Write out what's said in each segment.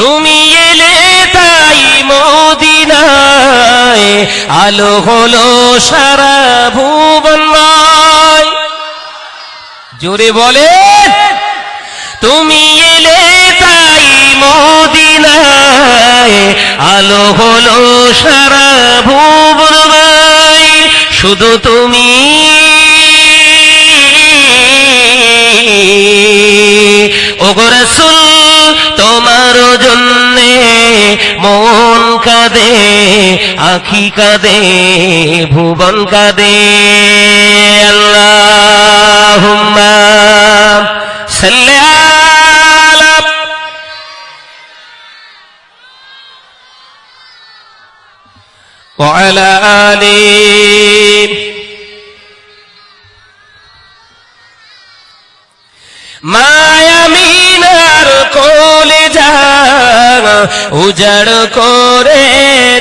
তুমি এলে তাই মদিনায়, আলো হলো সারা ভুবনময় জোরে বলে, তুমি এলে তাই মদিনায়, আলো হলো সারা ভুবনময় শুধু তুমি ওগরসুল তোমার জন্যে মন কাঁদে আখি কাঁদে ভুবন কাঁদে আল্লাহ সাল্লাল্লাহ وعلى آله উজাড় করে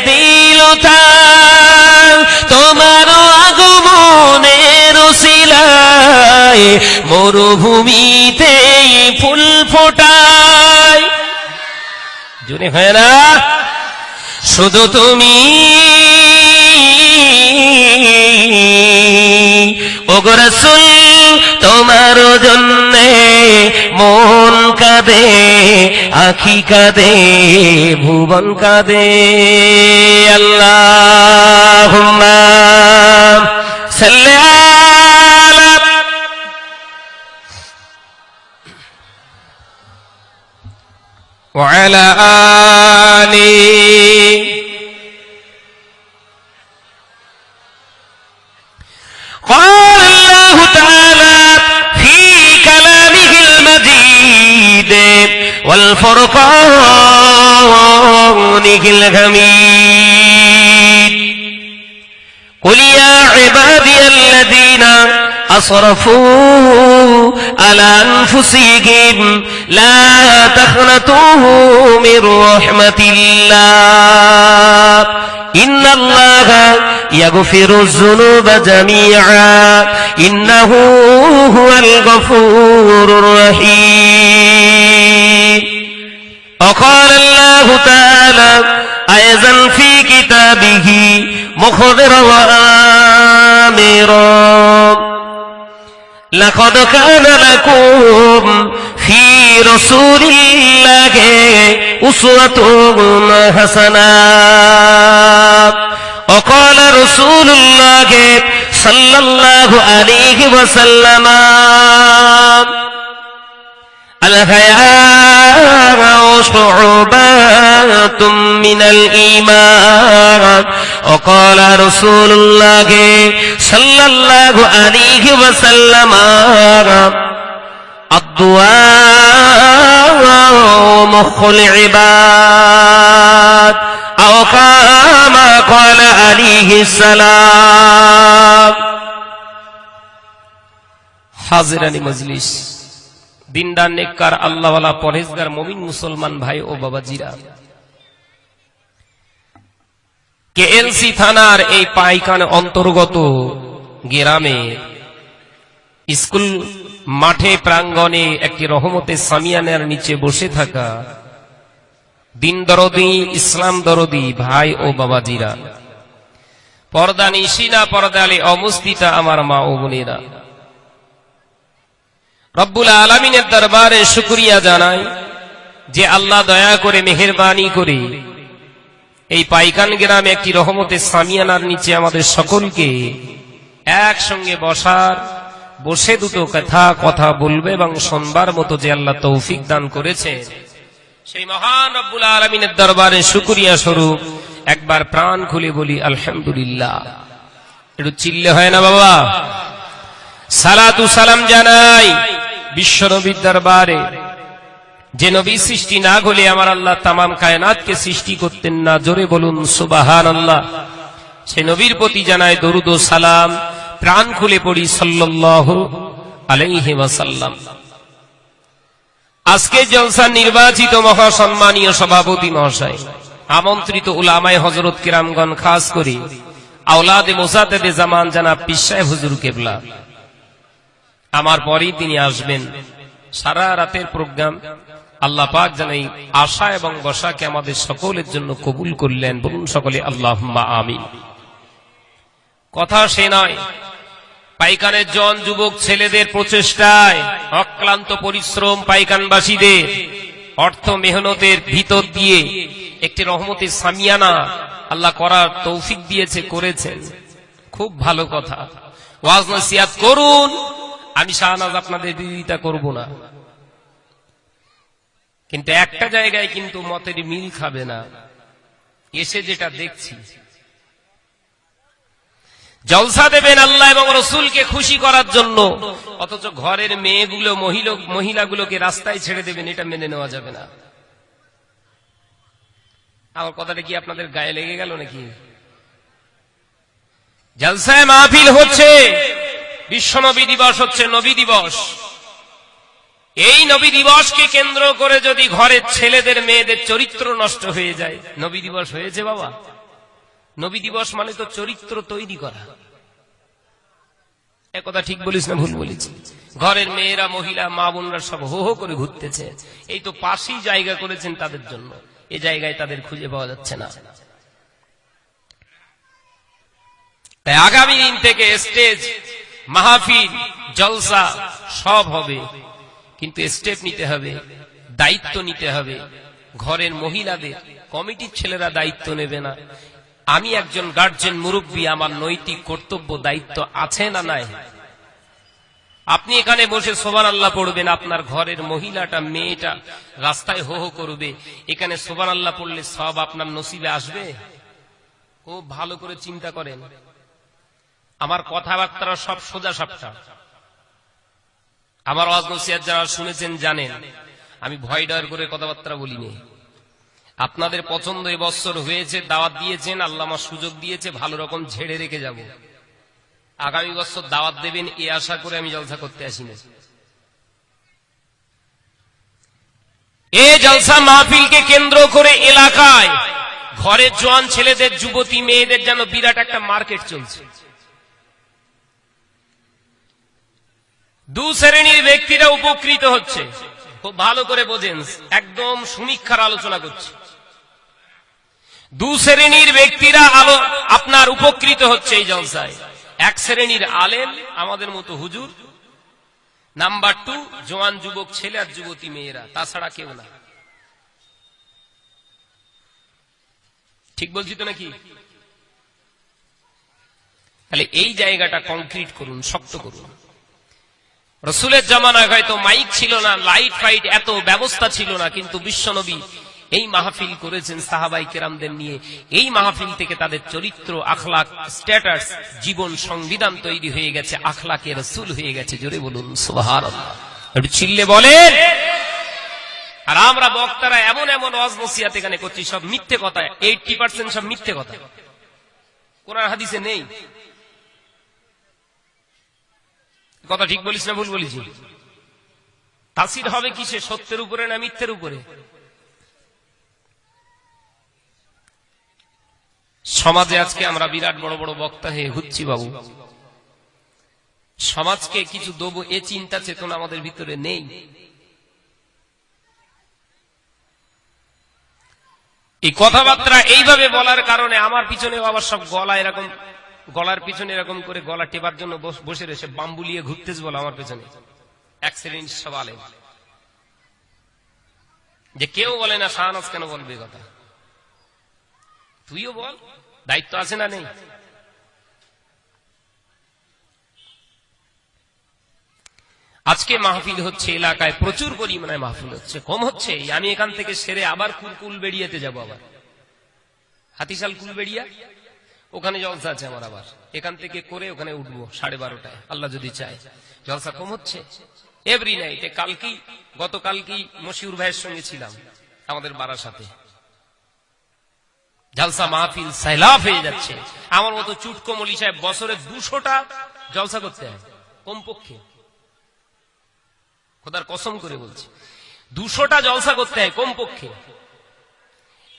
দিল তার। তোমার আগমনের শিলায় মরুভূমিতে ফুল ফোটায়। জুনে হয় না শুধু তুমি। ওগরসুল তোমার জন্যে মন কাঁদে আখি কাঁদে ভুবন কাঁদে আল্লাহ সাল্লাল্লাহ وعلى آله قال والفرقانه الحميد قل يا عبادي الذين أصرفوا على أنفسهم لا تخنطوا من رحمة الله. إن الله يغفر الذنوب جميعا. إنه هو الغفور الرحيم. وقال الله تعالى أيضا في كتابه مخبرا وآمرا لقد كان لكم في رسول الله أسوة حسنة وقال رسول الله صلى الله عليه وسلم الحياء شعبات من الإيمان وقال رسول الله صلى الله عليه وسلم الدعاء مخ العباد أو كما قال عليه السلام حاضرني مجلس দিনদার নেককার আল্লাহওয়ালা পরহেজগার মমিন মুসলমান ভাই ও বাবাজিরা। কেএলসি থানার এই পাইকান অন্তর্গত গ্রামে স্কুল মাঠে প্রাঙ্গণে একটি রহমতে সামিয়ানের নিচে বসে থাকা দিন দরদি ইসলাম দরদি ভাই ও বাবাজিরা। পর্দা নিশিনা, পর্দালে অমুস্তিতা আমার মা ও বোনেরা। রব্বুল আলমিনের দরবারে শুক্রিয়া জানাই যে আল্লাহ দয়া করে, মেহরবানি করে এই পাইকান গ্রামে একটি রহমতে সামিয়ানার নিচে আমাদের সকলকে একসঙ্গে বসার, বসে দুটো কথা কথা বলবে এবং শোনবার মতো যে আল্লাহ তৌফিক দান করেছে। সেই মহান রব্বুল আলমিনের দরবারে শুক্রিয়া স্বরূপ একবার প্রাণ খুলে বলি, আলহামদুলিল্লাহ। একটু চিল্লে হয় না বাবা? সালাতু সালাম জানাই। বিশ্ব নবীর দরবারে। যে নবী সৃষ্টি না হলে আমার আল্লাহ তামাম কায়নাতকে সৃষ্টি করতেন না। জোরে বলুন সুবাহান আল্লাহ সে নবীর প্রতি জানায় দরুদ ও সালাম, প্রাণ খুলে পড়ি সাল্লাহ আলাইহি আজকে জলসা নির্বাচিত মহাসম্মানীয় সভাপতি মহাশয়, আমন্ত্রিত উলামায় হজরত কিরামগণ, খাস করি, আওলাদে মোসাদেদে জামান জানা পিসায় হুজুর কেবলা। আমার পরেই তিনি আসবেন। সারা রাতের প্রোগ্রাম আল্লাহ পাক যেন এই আশা এবং বসাকে আমাদের সকলের জন্য কবুল করলেন। বলুন সকলে আল্লাহ আমিন। কথা সে নয়, পাইকানের জন যুবক ছেলেদের প্রচেষ্টায় অক্লান্ত পরিশ্রম পাইকানবাসীদের অর্থ মেহনতের ভিতর দিয়ে একটি রহমতের সামিয়ানা আল্লাহ করার তৌফিক দিয়েছে, করেছেন। খুব ভালো কথা। ওয়াজ নসিয়াত করুন আমি শাহনাজ আপনাদের বিরোধিতা করব না। কিন্তু একটা জায়গায় কিন্তু মতের মিল খাবে না। এসে যেটা দেখছি, জলসা দেবেন আল্লাহ এবং রসুলকে খুশি করার জন্য, অথচ ঘরের মেয়েগুলো মহিলাগুলোকে রাস্তায় ছেড়ে দেবেন, এটা মেনে নেওয়া যাবে না। আমার কথাটা কি আপনাদের গায়ে লেগে গেল নাকি? জলসায় মাহফিল হচ্ছে। বিশ্ব নবী দিবস হচ্ছে নবী দিবস। এই নবী দিবসকে কেন্দ্র করে যদি ঘরের ছেলেদের, মেয়েদের চরিত্র নষ্ট হয়ে যায়, নবী দিবস হয়েছে বাবা। নবী দিবস মানে তো চরিত্র তৈরি করা। এ কথা ঠিক বলিস না, ভুল বলিস। ঘরের মেয়েরা, মহিলা, মা বোনরা সব হো হো করে ঘুরতেছে। এই তো পাশেই জায়গা করেছেন তাদের জন্য। এই জায়গায় তাদের খুঁজে পাওয়া যাচ্ছে না। তাই আগামী দিন থেকে স্টেজ মাহফিল, জলসা, সব হবে। কিন্তু স্টেপ নিতে হবে, দায়িত্ব নিতে হবে। ঘরের মহিলাদের, কমিটির ছেলেরা দায়িত্ব নেবে না। আমি একজন গার্জেন মুরব্বী, আমার নৈতিক কর্তব্য, দায়িত্ব আছে না নাই? আপনি এখানে বসে সোবান আল্লাহ পড়বেন, আপনার ঘরের মহিলাটা, মেয়েটা রাস্তায় হো হো করবে। এখানে সোবান আল্লাহ পড়লে সব আপনার নসিবে আসবে? খুব ভালো করে চিন্তা করেন। আমার কথাবার্তা সব সোজা সাপটা আমার নসিহাত যারা শুনেছেন জানেন, আমি ভয় ডর করে কথাবার্তা বলিনি। আপনাদের পছন্দ এবছর হয়েছে, দাওয়াত দিয়েছেন, আল্লাহ আমার সুযোগ দিয়েছে, ভালো রকম ঝেড়ে রেখে যাব। আগামী বছর দাওয়াত দেবেন এ আশা করে আমি জলসা করতে আসিনি এ জলসা মাহফিলকে কেন্দ্র করে এলাকায় ঘরের জোয়ান ছেলেদের, যুবতী মেয়েদের যেন বিরাট একটা মার্কেট চলছে। দু শ্রেণির ব্যক্তিরা উপকৃত হচ্ছে। খুব ভালো করে বোঝেন, একদম সমীক্ষার আলোচনা করছে। দু শ্রেণির ব্যক্তিরা আলো, আপনার উপকৃত হচ্ছে এই জলসায়। এক শ্রেণির আমাদের মতো হুজুর। নাম্বার টু, জোয়ান যুবক ছেলে আর যুবতী মেয়েরা, তাছাড়া কেউ না। ঠিক বলছি তো নাকি? তাহলে এই জায়গাটা কংক্রিট করুন, শক্ত করুন। রসুলের জামানায় হয়তো মাইক ছিল না, লাইট ফাইট, এত ব্যবস্থা ছিল না, কিন্তু বিশ্বনবী এই মাহফিল করেছেন সাহাবাই কেরামদের নিয়ে। এই মাহফিল থেকে তাদের চরিত্র, আখলাক, স্ট্যাটাস, জীবন সংবিধান তৈরি হয়ে গেছে, আখলাকে রসুল হয়ে গেছে, জোরে বলুন একটু চিল্লে বলেন। আর আমরা বক্তারা এমন এমন ওয়াজ নসিহাত এখানে করছি, সব মিথ্যে কথা এইটি পার্সেন্ট সব মিথ্যে কথা। কোরআন হাদিসে নেই। কথা ঠিক বলিস না, ভুল বলিস। তাসির হবে কিসে, সত্যের উপরে না মিথ্যের উপরে? সমাজে আজকে আমরা বিরাট বড় বড় বক্তা হয়ে ঘুরছি বাবু। সমাজকে কিছু দেবো, এ চিন্তা চেতনা আমাদের ভিতরে নেই। এই কথাবার্তা এইভাবে বলার কারণে আমার পিছনে আবার সব গলা এরকম গলার পিছনে এরকম করে গলা টেপার জন্য বসে রয়েছে, বাম্বুলিয়ে ঘুরতেছে বলে আমার পেছনে। এক শ্রেণির সব আলেম। যে কেউ বলে না, শাহনাজ কেন বলবে কথা? তুইও বল, দায়িত্ব আছে না নেই? আজকে মাহফিল হচ্ছে এলাকায় প্রচুর পরিমাণে মাহফিল হচ্ছে, কম হচ্ছে। আমি এখান থেকে সেরে আবার কুল বেরিয়েতে যাব আবার। হাতিশাল কুলবেড়িয়া? ওখানে জলসা আছে আমার আবার। এখান থেকে করে ওখানে উঠবো সাড়ে বারোটায়, আল্লাহ যদি চায়। জলসা কম হচ্ছে? এভরি নাইট কালকেই, গতকালকেই মশিউর ভাইয়ের সঙ্গে ছিলাম, আমাদের বাড়ার সাথে। জলসা মাহফিল সাইলাফ হয়ে যাচ্ছে। আমার মতো চুটকমলি সাহেব বছরে দুশোটা জলসা করতে হয়, কমপক্ষে। খোদার কসম করে বলছি। দুশোটা জলসা করতে হয়, কমপক্ষে।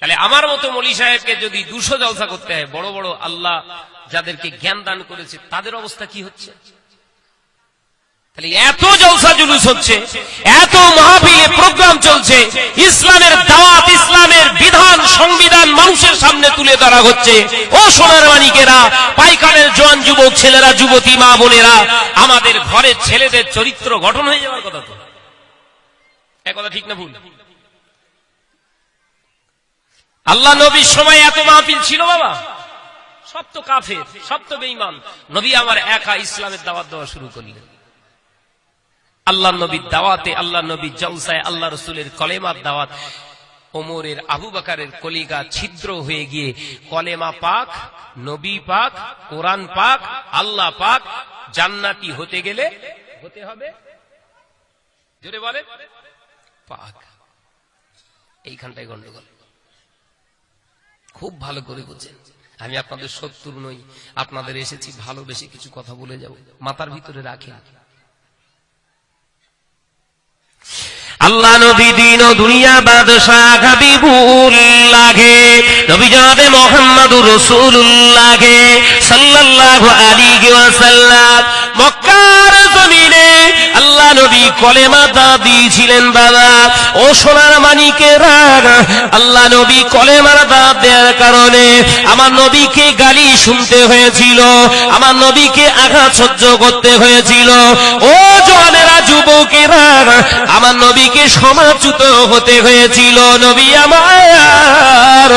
তাহলে আমার মতো মলি সাহেবকে যদি দুশো জলসা করতে হয়, বড় বড় আল্লাহ যাদেরকে জ্ঞান দান করেছে, তাদের অবস্থা কি হচ্ছে? এত জলসা জুলুস হচ্ছে, এত মাহফিলে প্রোগ্রাম চলছে, ইসলামের দাওয়াত, ইসলামের বিধান, সংবিধান মানুষের সামনে তুলে ধরা হচ্ছে। ও সোনার মানিকেরা পাইকানের জোয়ান যুবক ছেলেরা, যুবতী মা বোনেরা, আমাদের ঘরের ছেলেদের চরিত্র গঠন হয়ে যাওয়ার কথা তো। ঠিক না ভুল? আল্লাহ নবীর সময় এত মাহফিল ছিল বাবা। সব তো কাফের, সব তো বেঈমান। নবী আমার একা ইসলামের দাওয়াত দেওয়া শুরু করলেন। আল্লাহ নবীর দাওয়াতে, আল্লাহ নবীর জলসায়, আল্লাহ রসুলের কলেমার দাওয়াত। ওমরের আবু বাকারের কলিগা ছিদ্র হয়ে গিয়ে কলেমা পাক, নবী পাক, কোরআন পাক, আল্লাহ পাক জান্নাতি হতে গেলে হতে হবে। জোরে বলে পাক। এইখানটায় গন্ডগোল। খুব ভালো করে বুঝছেন আমি আপনাদের শত্রু নই, আপনাদের এসেছি ভালোবেসে কিছু কথা বলে যাব। মাথার ভিতরে রাখেন। আল্লাহ নবী দিন দুনিয়া বাদশাহ হাবিবুল লাগে, নবী জানে মোহাম্মদুর রাসূলুল্লাহ সাল্লাল্লাহু আলাইহি মক্কার জমিনে আল্লাহ নবী কলেমা দা দিয়েছিলেন, বাবা। ও সোনার মানিকেরা আল্লাহ নবী কলেমার দা দেওয়ার কারণে আমার নবীকে গালি শুনতে হয়েছিল, আমার নবীকে আঘাত সহ্য করতে হয়েছিল। ও জনেরা যুবকেরা, আমার নবীকে সমাচ্যুত হতে হয়েছিল। নবী আমার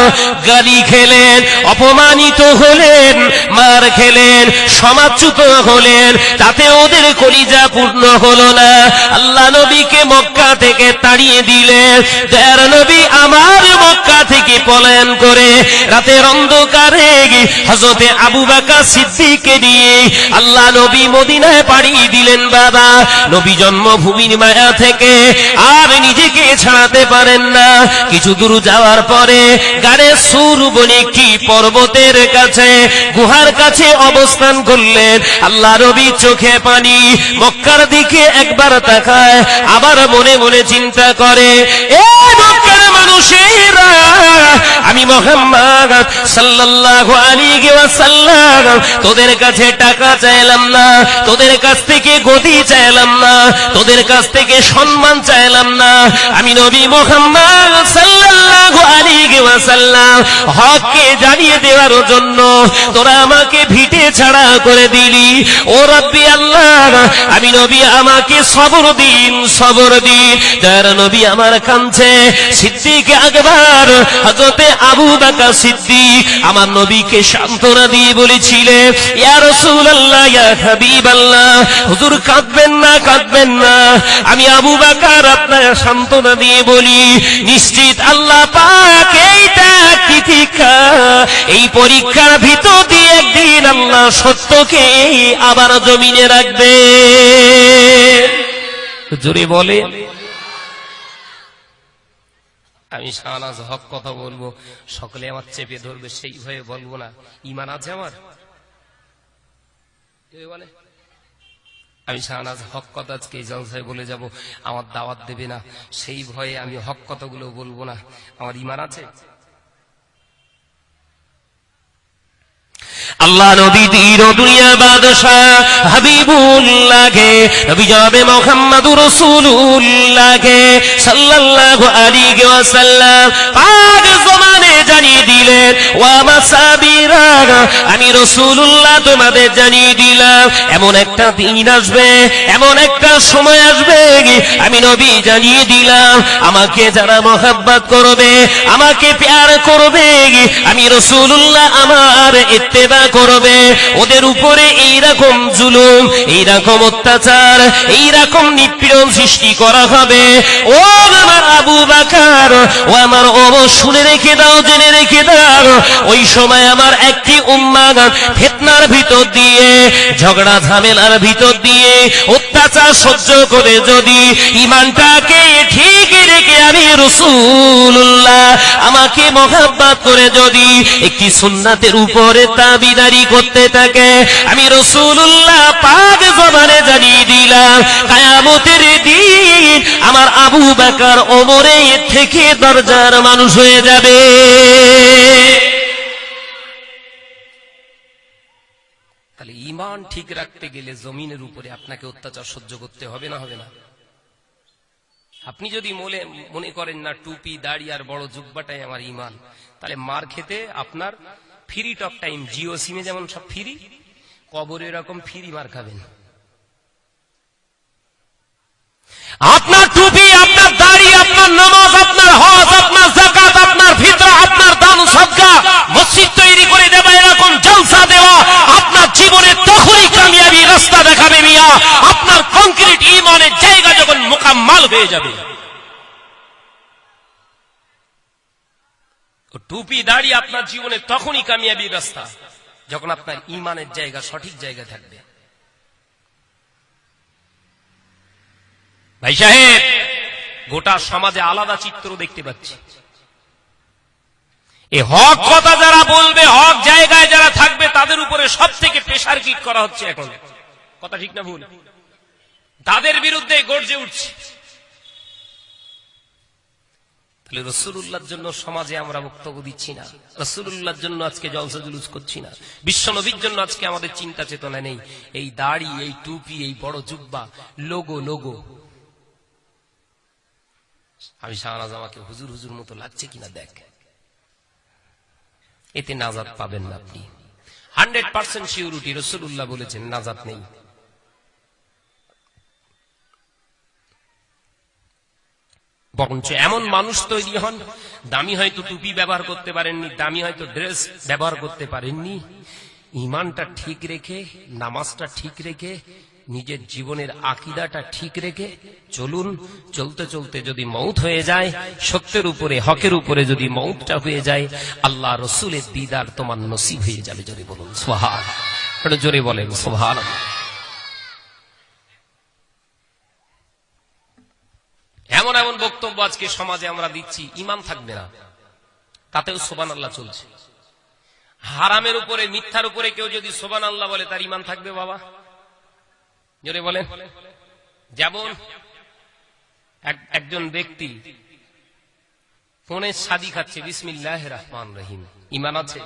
গালি খেলেন, অপমানিত হলেন, মার খেলেন সমাচ্যুত হলেন তাতে ওদের কলিজা পূর্ণ হলো না। আল্লাহ নবীকে মক্কা থেকে তাড়িয়ে দিলেন। দয়ার নবী আমার মক্কা থেকে পলায়ন করে রাতের অন্ধকারে হজরতে আবু বাকা সিদ্দিককে নিয়ে আল্লাহ নবী মদিনায় পাড়িয়ে দিলেন বাবা। নবী জন্মভূমির মায়া থেকে আর নিজেকে ছাড়াতে পারেন না। কিছু দূর যাওয়ার পরে গাড়ে সুর বনে কি পর্বতের কাছে, গুহার কাছে অবস্থান করলেন। আল্লাহ রবি চোখে পানি মক্কার দিকে একবার তাকায়, আবার মনে মনে চিন্তা করে, এ মক্কার মানুষেরা, আমি মোহাম্মদ সাল্লাল্লাহু আলাইহি ওয়াসাল্লাম, তোদের কাছে টাকা চাইলাম না, তোদের কাছ থেকে চাইলাম না, তোদের কাছ থেকে সম্মান চাইলাম না। আমি নবী মোহাম্মদ সাল্লাল্লাহু আলাইহি ওয়াসাল্লাম, হককে জানিয়ে দেওয়ার জন্য তোরা আমাকে ভিটে ছাড়া করে দিলি ও রব্বি আল্লাহ, আমি নবী আমাকে সবর দিন সবর দিন। তার নবী আমার সিদ্দিক আকবর আবু সিদ্দিক আমার নবীকে দিয়ে বলেছিলেন ইয়া রাসূলুল্লাহ, ইয়া হাবিবাল্লাহ, হুজুর কাঁদবেন না কাঁদবেন না। আমি আবু দিয়ে বলি, নিশ্চিত আল্লাহ পাক এইটা এই পরীক্ষার ভিতর দিয়ে একদিন আল্লাহ সত্যকে আবার জমিনে রাখবে। জোরে বলে। আমি শাহনাজ হক কথা বলব, সকলে আমার চেপে ধরবে, সেই ভয়ে বলব না। ইমান আছে আমার? বলে। আমি শাহনাজ হক কথা আজকে জলসায় বলে যাব, আমার দাওয়াত দেবে না। সেই ভয়ে আমি হক কথাগুলো বলব না। আমার ইমান আছে? আল্লাহ নবী তীর দুনিয়া বাদশাহ হাবিবুল্লাহে নবী যাবে রাসূলুল্লাহ রাসূলুল্লাহে সাল্লাল্লাহু আলাইহি ওয়াসাল্লাম। পাক জমানে জানিয়ে দিলেন, ওয়া মাসাবিরা আমি রাসূলুল্লাহ তোমাদের জানিয়ে দিলাম, এমন একটা দিন আসবে, এমন একটা সময় আসবে আমি নবী জানিয়ে দিলাম, আমাকে যারা মহাব্বত করবে, আমাকে প্যার করবে আমি রাসূলুল্লাহ আমার ইত্তেবা করবে, ওদের উপরে এইরকম জুলুম, এইরকম অত্যাচার, এইরকম নিপীড়ন সৃষ্টি করা হবে। ও আমার আবু বাকার, ও আমার ও শুনে রেখে দাও জেনে রেখে দাও। ওই সময় আমার একটি উম্মাদ ফেতনার ভিতর দিয়ে, ঝগড়া, ঝামেলার ভিতর দিয়ে, অত্যাচার সহ্য করে যদি ইমানটাকে ঠিক রেখে আমি রসুল্লাহ আমাকে মহাব্বাত করে যদি একটি সুন্নাতের উপরে তাবিদারি করতে থাকে, আমি রসুল্লাহ পাক জবানে জানিয়ে দিলাম, কায়ামতের দিন আমার আবু বাকার ওমরে থেকে দরজার মানুষ হয়ে যাবে। তাহলে ইমান ঠিক রাখতে গেলে জমিনের উপরে আপনাকে অত্যাচার সহ্য করতে হবে না হবে না? আপনি যদি মনে মনে করেন না, টুপি, দাড়ি আর বড় জুব্বাটাই আমার ইমান তাহলে মার খেতে আপনার ফ্রি টক টাইম জিও সিমে যেমন সব ফ্রি কবরে এরকম ফ্রি মার খাবেন। আপনার টুপি, আপনার দাড়ি, আপনার নামাজ, আপনার জাকাত আপনার ফিতরা আপনার দান সদকা মসজিদ তৈরি করে দেওয়া এরকম জলসা দেওয়া আপনার জীবনে তখনই কামিয়াবি রাস্তা মিয়া আপনার কংক্রিট ইমানের জায়গা যখন মোকাম্মাল হয়ে যাবে। টুপি দাড়ি আপনার জীবনে তখনই কামিয়াবি রাস্তা যখন আপনার ইমানের জায়গা সঠিক জায়গা থাকবে। ভাই সাহেব, গোটা সমাজে আলাদা চিত্র দেখতে পাচ্ছি। এ হক কথা যারা বলবে, হক জায়গায় যারা থাকবে, তাদের উপরে সব থেকে প্রেশার কিট করা হচ্ছে এখন। কথা ঠিক না ভুল। তাদের বিরুদ্ধে গর্জে উঠছে। রসুল্লাহর জন্য সমাজে আমরা বক্তব্য দিচ্ছি না। রসুল্লাহর জন্য আজকে জলসা জুলুস করছি না। জন্য আজকে আমাদের চিন্তা চেতনা নেই। এই দাড়ি, এই টুপি, এই বড় জুব্বা, লোগো লোগো। আমি শাহনাজ আমাকে হুজুর হুজুর মতো লাগছে কিনা দেখ। এতে নাজাদ পাবেন না আপনি। হান্ড্রেড পার্সেন্ট সিউরিটি রসুল্লাহ বলেছেন নাজাদ নেই। বরঞ্চ এমন মানুষ তৈরি হন, দামি হয়তো টুপি ব্যবহার করতে পারেননি, দামি হয়তো ড্রেস ব্যবহার করতে পারেননি। ইমানটা ঠিক রেখে, নামাজটা ঠিক রেখে, নিজের জীবনের আকিদাটা ঠিক রেখে, চলুন, চলতে চলতে যদি মৌত হয়ে যায়, সত্যের উপরে, হকের উপরে যদি মৌতটা হয়ে যায়, আল্লাহ রসুলের দিদার তোমার নসিব হয়ে যাবে, জোরে বলুন সোহান জোরে বলেন সোহান এমন এমন বক্তব্য আজকে সমাজে আমরা দিচ্ছি, ইমান থাকবে না। তাতেও সোবান আল্লাহ চলছে। হারামের উপরে, মিথ্যার উপরে কেউ যদি সোবান আল্লাহ বলে, তার ইমান থাকবে বাবা। জোরে বলেন। যেমন একজন ব্যক্তি ফোনে শাদি খাচ্ছে বিসমিল্লাহ রহমান রহিম। ইমান আছে?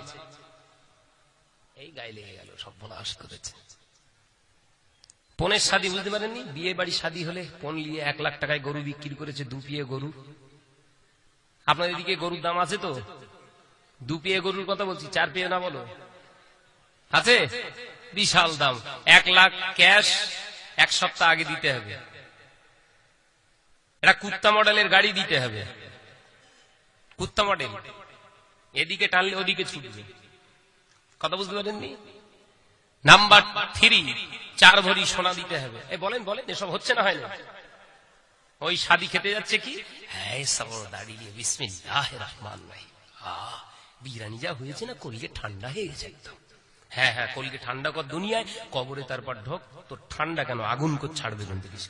এই গায়ে লেগে গেল, সব বলাস করেছে। পনেরো শাদি বুঝতে পারেননি? বিয়ে বাড়ি শাদি হলে পন নিয়ে এক লাখ টাকায় গরু বিক্রি করেছে দুপিয়ে গরু। আপনার এদিকে গরুর দাম আছে তো? দুপিয়ে গরুর কথা বলছি, চার পিয়ে না বলো? আছে? বিশাল দাম। এক লাখ ক্যাশ এক সপ্তাহ আগে দিতে হবে। এটা কুত্তা মডেলের গাড়ি দিতে হবে। কুত্তা মডেল। এদিকে টানলে ওদিকে ছুটবে। কথা বুঝতে পারেননি নাম্বার থ্রি। চার ভরি সোনা দিতে হবে। বলেন বলেন এসব হচ্ছে না হয় না? ওই সাদি খেতে যাচ্ছে কি? হ্যাঁ সব দাঁড়িয়ে বিসমিল্লাহ আহ, বিরিয়ানি যা হয়েছে না কলিকে ঠান্ডা হয়ে গেছে একদম। হ্যাঁ হ্যাঁ কলিকে ঠান্ডা কর দুনিয়ায় কবরে তারপর ঢোক তোর ঠান্ডা কেন আগুন কর ছাড়বে কিন্তু কিছু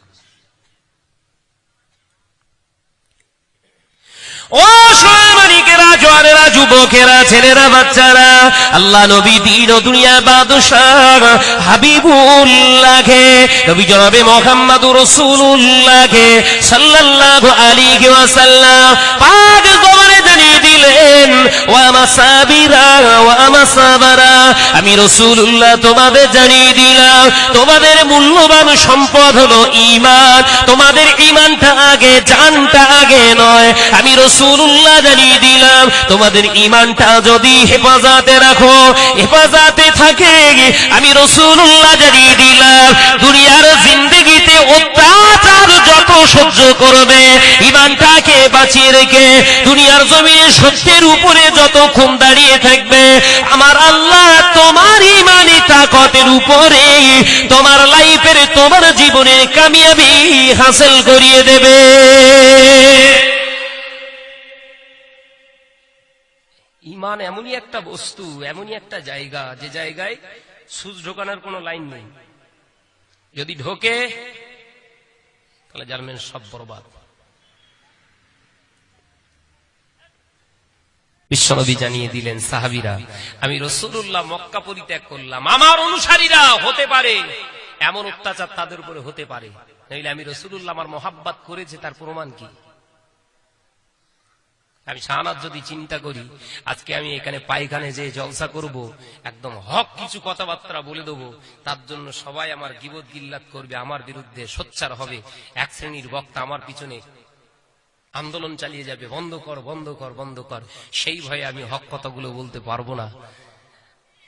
ও যুবকেরা ছেলেরা, বাচ্চারা, আল্লাহ নবী দিন ও দুনিয়া বাদশাহ হাবিবুল্লাহকে, নবী জনাবে মোহাম্মদুর রাসূলুল্লাহকে, সাল্লাল্লাহু আলাইহি ওয়াসাল্লাম। পাক জবানে জানিয়ে দিলেন আমি রাসূলুল্লাহ তোমাদের জানিয়ে দিলাম, তোমাদের মূল্যবান সম্পদ হলো ঈমান। তোমাদের ঈমানটা আগে, জানটা আগে নয়। আমি রসুল্লাহ জানিয়ে দিলাম, তোমাদের ইমানটা যদি হেফাজতে রাখো, হেফাজতে থাকে। আমি রসুল্লাহ জানিয়ে দিলাম, দুনিয়ার জিন্দগিতে যত সহ্য করবে। ইমানটাকে বাঁচিয়ে রেখে দুনিয়ার জমিনে সত্যের উপরে যতক্ষণ দাঁড়িয়ে থাকবে, আমার আল্লাহ তোমার ইমানি তাকতের উপরে তোমার লাইফের, তোমার জীবনের কামিয়াবি হাসিল করিয়ে দেবে। ইমান এমনই একটা বস্তু, এমনই একটা জায়গা, যে জায়গায় সুচ ঢোকানোর কোনো লাইন নেই। যদি ঢোকে তাহলে জানবেন সব বরবাদ। বিশ্বনবী জানিয়ে দিলেন, সাহাবিরা, আমি রসুল্লাহ মক্কা পরিত্যাগ করলাম। আমার অনুসারীরা হতে পারে, এমন অত্যাচার তাদের উপরে হতে পারে। নইলে আমি রসুল্লাহ আমার মহাব্বাত করেছে, তার প্রমাণ কি? আমি শাহানাত যদি চিন্তা করি, আজকে আমি এখানে পায়খানে যে জলসা করব, একদম হক কিছু কথাবার্তা বলে দেবো, তার জন্য সবাই আমার গিবত গিল্লাত করবে, আমার বিরুদ্ধে সোচ্চার হবে, এক শ্রেণির বক্তা আমার পিছনে আন্দোলন চালিয়ে যাবে, বন্ধ কর বন্ধ কর বন্ধ কর, সেই ভয়ে আমি হক কথাগুলো বলতে পারব না।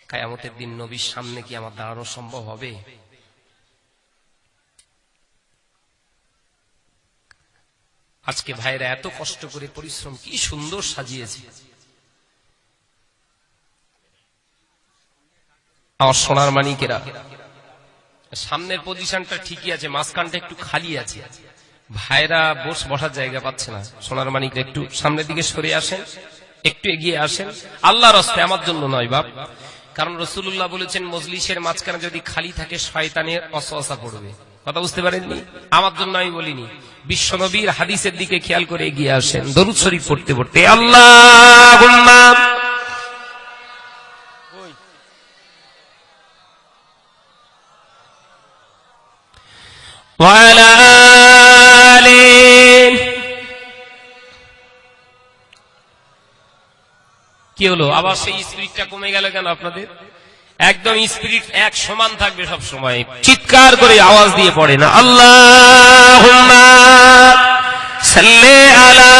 কায়ামতের দিন নবীর সামনে কি আমার দাঁড়ানো সম্ভব হবে? আজকে ভাইরা এত কষ্ট করে পরিশ্রম, কি সুন্দর সাজিয়েছে। আমার সোনার মানিকেরা, সামনের পজিশনটা ঠিকই আছে, মাঝখানটা একটু খালি আছে। ভাইরা বস বসার জায়গা পাচ্ছে না। সোনার মানিকরা একটু সামনের দিকে সরে আসেন, একটু এগিয়ে আসেন। আল্লাহ রস্তে আমার জন্য নয় বাপ। কারণ রসুল্লাহ বলেছেন, মজলিসের মাঝখানে যদি খালি থাকে, শয়তানের অসহসা পড়বে। কথা বুঝতে পারেননি? আমার জন্য আমি বলিনি। বিশ্বনবীর হাদিসের দিকে খেয়াল করে এগিয়ে আসেন দরুদ শরীফ পড়তে পড়তে আল্লাহ وعلى آله কি হলো আবার সেই স্পিরিটটা কমে গেল কেন আপনাদের একদম স্পিরিট এক সমান থাকবে সব সময় চিৎকার করে আওয়াজ দিয়ে পড়ে না আল্লাহ সাল্লে আলা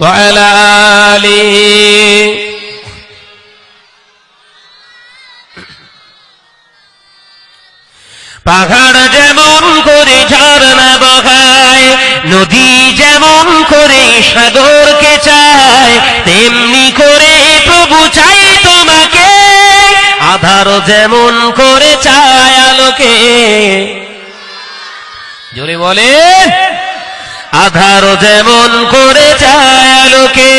وعلى آله পাহাড় যেমন করে ঝর্ণা বহায় নদী যেমন করে সাগরকে চায় তেমনি করে প্রভু চাই তোমাকে। আধার যেমন করে চায় আলোকে। জোরে বলে। আধার যেমন করে চায় আলোকে,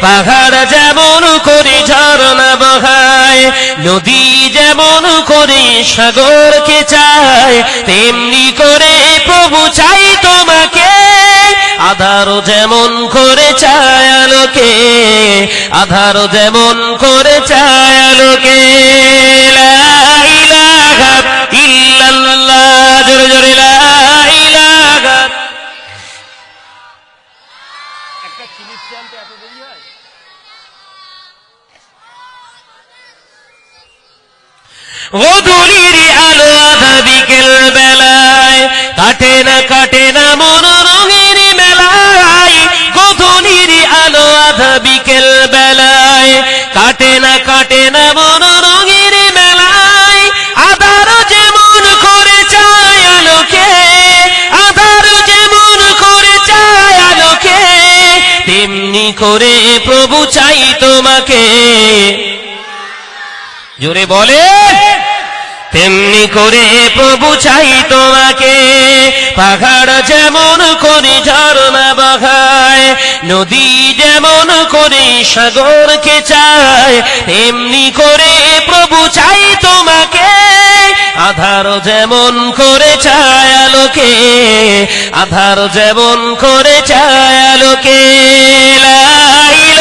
পাহাড় যেমন করে ঝর্ণা বহায়, নদী যেমন করে সাগরকে চায়, তেমনি করে প্রভু চাই তোমাকে। আধার যেমন করে চায় আলোকে আধার যেমন করে চায় আলোকে। জোরে জোরে গধূলির আলো আধা বিকেল বেলায় কাটে না কাটে না কাটে না কাটে না মন রঙের মেলায়। আধার যেমন করে চায় আলোকে আধার যেমন করে চায় আলোকে, তেমনি করে প্রভু চাই তোমাকে। জোরে বলে, তেমনি করে প্রভু চাই তোমাকে। পাহাড় যেমন করে ঝর্ণা বহায় নদী যেমন করে সাগরকে চায়, তেমনি করে প্রভু চাই তোমাকে। আধার যেমন করে চায় আলোকে, আধার যেমন করে চায় আলোকে। লা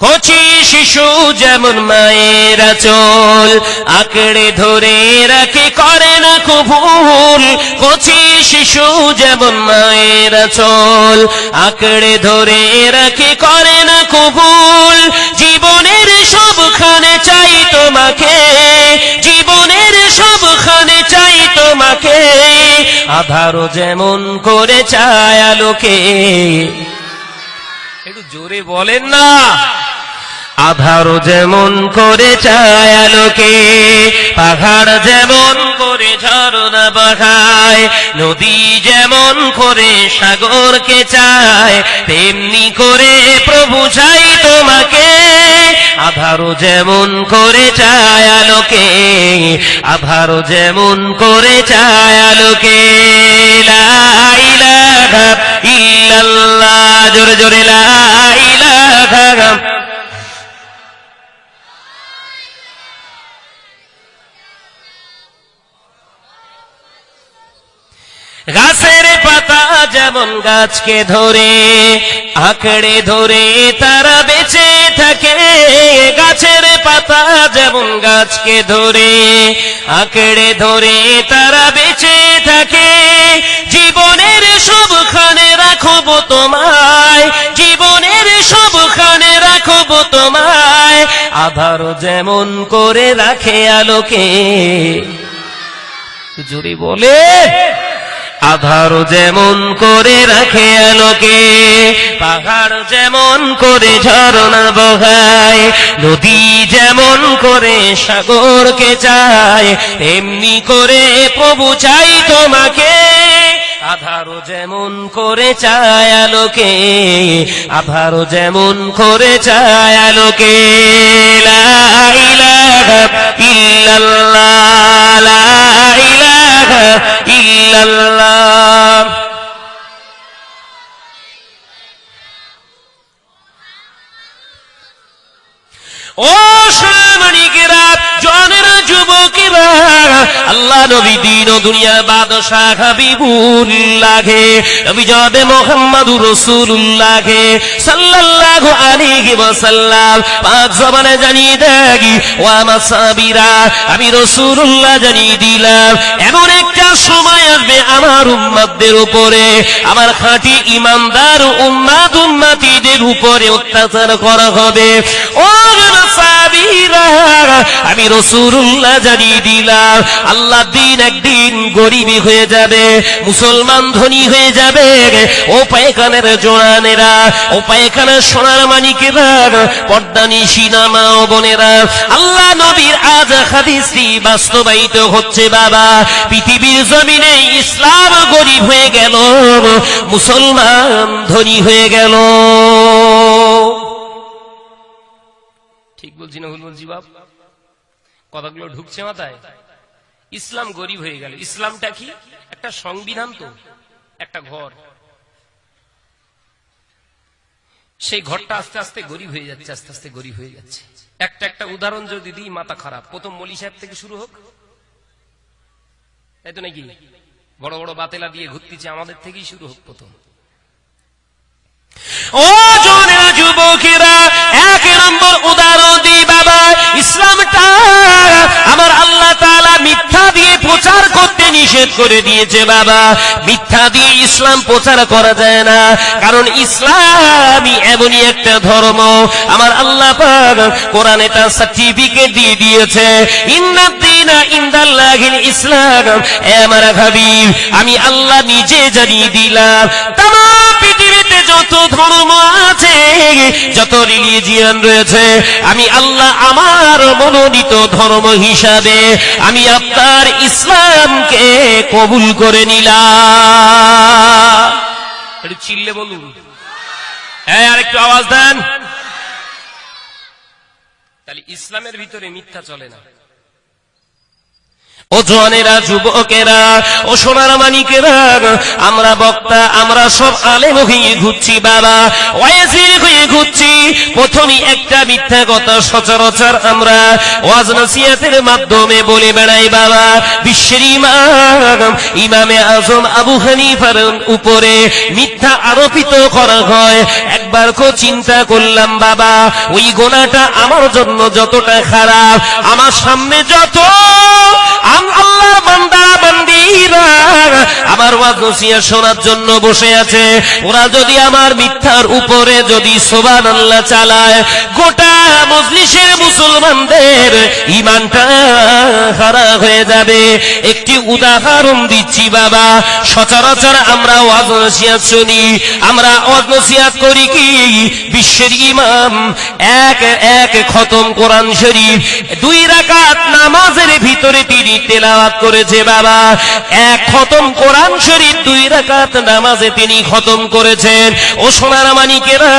কচি শিশু যেমন মায়ের চল আঁকড়ে ধরে রাখে, করে না কবুল। কচি শিশু যেমন মায়ের চল আঁকড়ে ধরে রাখে, করে না কবুল। জীবনের সবখানে চাই তোমাকে, জীবনের সবখানে চাই তোমাকে। আধারও যেমন করে চায় আলোকে। একটু জোরে বলেন না। আধার যেমন করে চায় আলোকে, পাহাড় যেমন করে ঝরনা বাহায়, নদী যেমন করে সাগরকে চায়, তেমনি করে প্রভু চাই তোমাকে আধার যেমন করে চায় আলোকে আধার যেমন করে চায় আলোকে। লা ইলাহা ইল্লাল্লাহ, জোরে জোরে লা পাতা যেমন গাছকে ধরে, আঁকড়ে ধরে তারা বেঁচে থাকে। গাছের পাতা যেমন গাছকে ধরে, আঁকড়ে ধরে তারা বেঁচে থাকে। জীবনের সবখানে রাখব তোমায়, জীবনের সবখানে রাখব তোমায়। আধার যেমন করে রাখে আলোকে। জোরে বলে। আধার যেমন করে রাখে আলোকে, পাহাড় যেমন করে ঝরনা বহায়, নদী যেমন করে সাগরকে চায়, তেমনি করে প্রভু চাই তোমাকে। আধারও যেমন করে চায় আলোকে আধারও যেমন করে চায় আলোকে। লা ইলাহা ইল্লাল্লাহ, লা ইলাহা ইল্লাল্লাহ। ও সামরিকেরা জনের আল্লাহ নবী দিন দুনিয়া জবে মোহাম্মদুর রাসূলুল্লাহে সাল্লাল্লাহু আলাইহি ওয়াসাল্লাম। জবানে জানিয়ে দেগি ও আমার সাহাবীরা, আমি রাসূলুল্লাহ জানিয়ে দিলাম, এমন একটা সময় আসবে আমার উম্মতদের উপরে, আমার খাঁটি ইমানদার উম্মাদ উম্মাতিদের উপরে অত্যাচার করা হবে। ও সাহাবীরা, আমি রসুল্লাহ জানিয়ে দিলাম। আল্লাহ দিন একদিন গরিবী হয়ে যাবে, মুসলমান ধনী হয়ে যাবে। ও পায়খানের জোড়ানেরা, ও পায়খানের সোনার মানিকেরা সিনামা ও বোনেরা। আল্লাহ নবীর আজ হাদিসটি বাস্তবায়িত হচ্ছে, বাবা। পৃথিবীর জমিনে ইসলাম গরিব হয়ে গেল, মুসলমান ধনী হয়ে গেল। ঠিক বলছি না কথাগুলো ঢুকছে মাথায়? ইসলাম গরিব হয়ে গেল। ইসলামটা কি? একটা সংবিধান তো, একটা ঘর। সেই ঘরটা আস্তে আস্তে গরিব হয়ে যাচ্ছে, আস্তে আস্তে গরিব হয়ে যাচ্ছে। একটা একটা উদাহরণ যদি দিই, মাথা খারাপ। প্রথম মলি সাহেব থেকে শুরু হোক। তাই তো নাকি? বড় বড় বাতেলা দিয়ে ঘুরতেছে, আমাদের থেকেই শুরু হোক প্রথম। ও জনেরা যুবকেরা, এক নম্বর উদাহরণ বাবা ইসলামটা আমার আল্লাহ তাআলা মিথ্যা দিয়ে প্রচার করতে নিষেধ করে দিয়েছে বাবা। মিথ্যা দিয়ে ইসলাম প্রচার করা যায় না, কারণ ইসলামই এমনই একটা ধর্ম। আমার আল্লাহ সার্টিফিকেট দিয়ে দিয়েছে ইসলাম। আমার হাবিব, আমি আল্লাহ নিজে জানিয়ে দিলাম পৃথিবীতে যত ধর্ম আছে যত রিলিজিয়ান রয়েছে, আমি আল্লাহ আমার মনোনীত ধর্ম হিসাবে আমি আপনার ইসলামকে কবুল করে নিলাম। চিল্লে বলুন। হ্যাঁ আর একটু আওয়াজ দেন। তাহলে ইসলামের ভিতরে মিথ্যা চলে না। ও জনেরা যুবকেরা, ও সোনার মানিকেরা, আমরা বক্তা, আমরা সব আলেম হয়ে ঘুরছি, বাবা। ওয়াজির হয়ে ঘুরছি। প্রথমে একটা মিথ্যা কথা সচরাচর আমরা ওয়াজ নসিহতের মাধ্যমে বলে বেড়াই, বাবা। বিশ্বের ইমাম, ইমামে আজম আবু হানিফার উপরে মিথ্যা আরোপিত করা হয়। একবার কো চিন্তা করলাম, বাবা, ওই গোনাটা আমার জন্য যতটা খারাপ, আমার সামনে যত আল্লাহর বান্দা, বান্দিরা। আমার ওয়াজ নসিহত শোনার জন্য বসে আছে। ওরা যদি আমার মিথ্যার উপরে যদি চালায়, গোটা মজলিসের মুসলমানদের হয়ে যাবে। একটি উদাহরণ দিচ্ছি, বাবা। সচরাচর আমরা ওয়াজ শুনি। আমরা ওয়াজ করি কি? বিশ্বের ইমাম এক এক খতম কোরআন শরীফ, দুই রাকাত নামাজের ভিতরে তিনি তেলাওয়াত করেছে বাবা। এক খতম কোরআন শরীফ, দুই রাকাত নামাজে তিনি খতম করেছেন। ও সোনার মানিকেরা,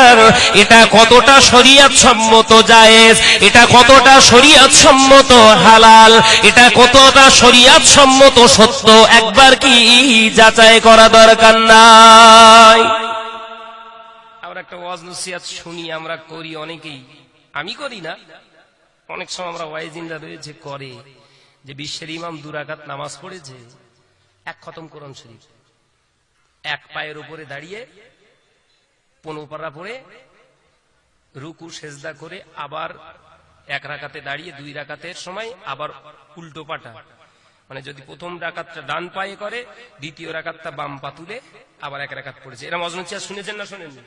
এটা কতটা শরিয়াত সম্মত জায়েজ? এটা কতটা শরিয়াত সম্মত হালাল? এটা কতটা শরিয়াত সম্মত সত্য? একবার কি যাচাই করা দরকার নাই? আমরা একটা ওয়াজ নসিহাত শুনি, আমরা করি অনেকেই। আমি করি না। অনেক সময় আমরা ওয়াইজিনরা রয়েছে, করে। যে বিশ্বের ইমাম দুরাকাত নামাজ পড়েছে এক খতম কোরআন শরীফ। এক পায়ের উপরে দাঁড়িয়ে পনোপাড়া পড়ে রুকু, সেজদা করে আবার এক রাকাতে দাঁড়িয়ে দুই রাকাতের সময় আবার উল্টো পাটা। মানে যদি প্রথম রাকাতটা ডান পায়ে করে, দ্বিতীয় রাকাতটা বাম পা তুলে আবার এক রাকাত পড়েছে। এরা মজনুচিয়া শুনেছেন না শোনেননি?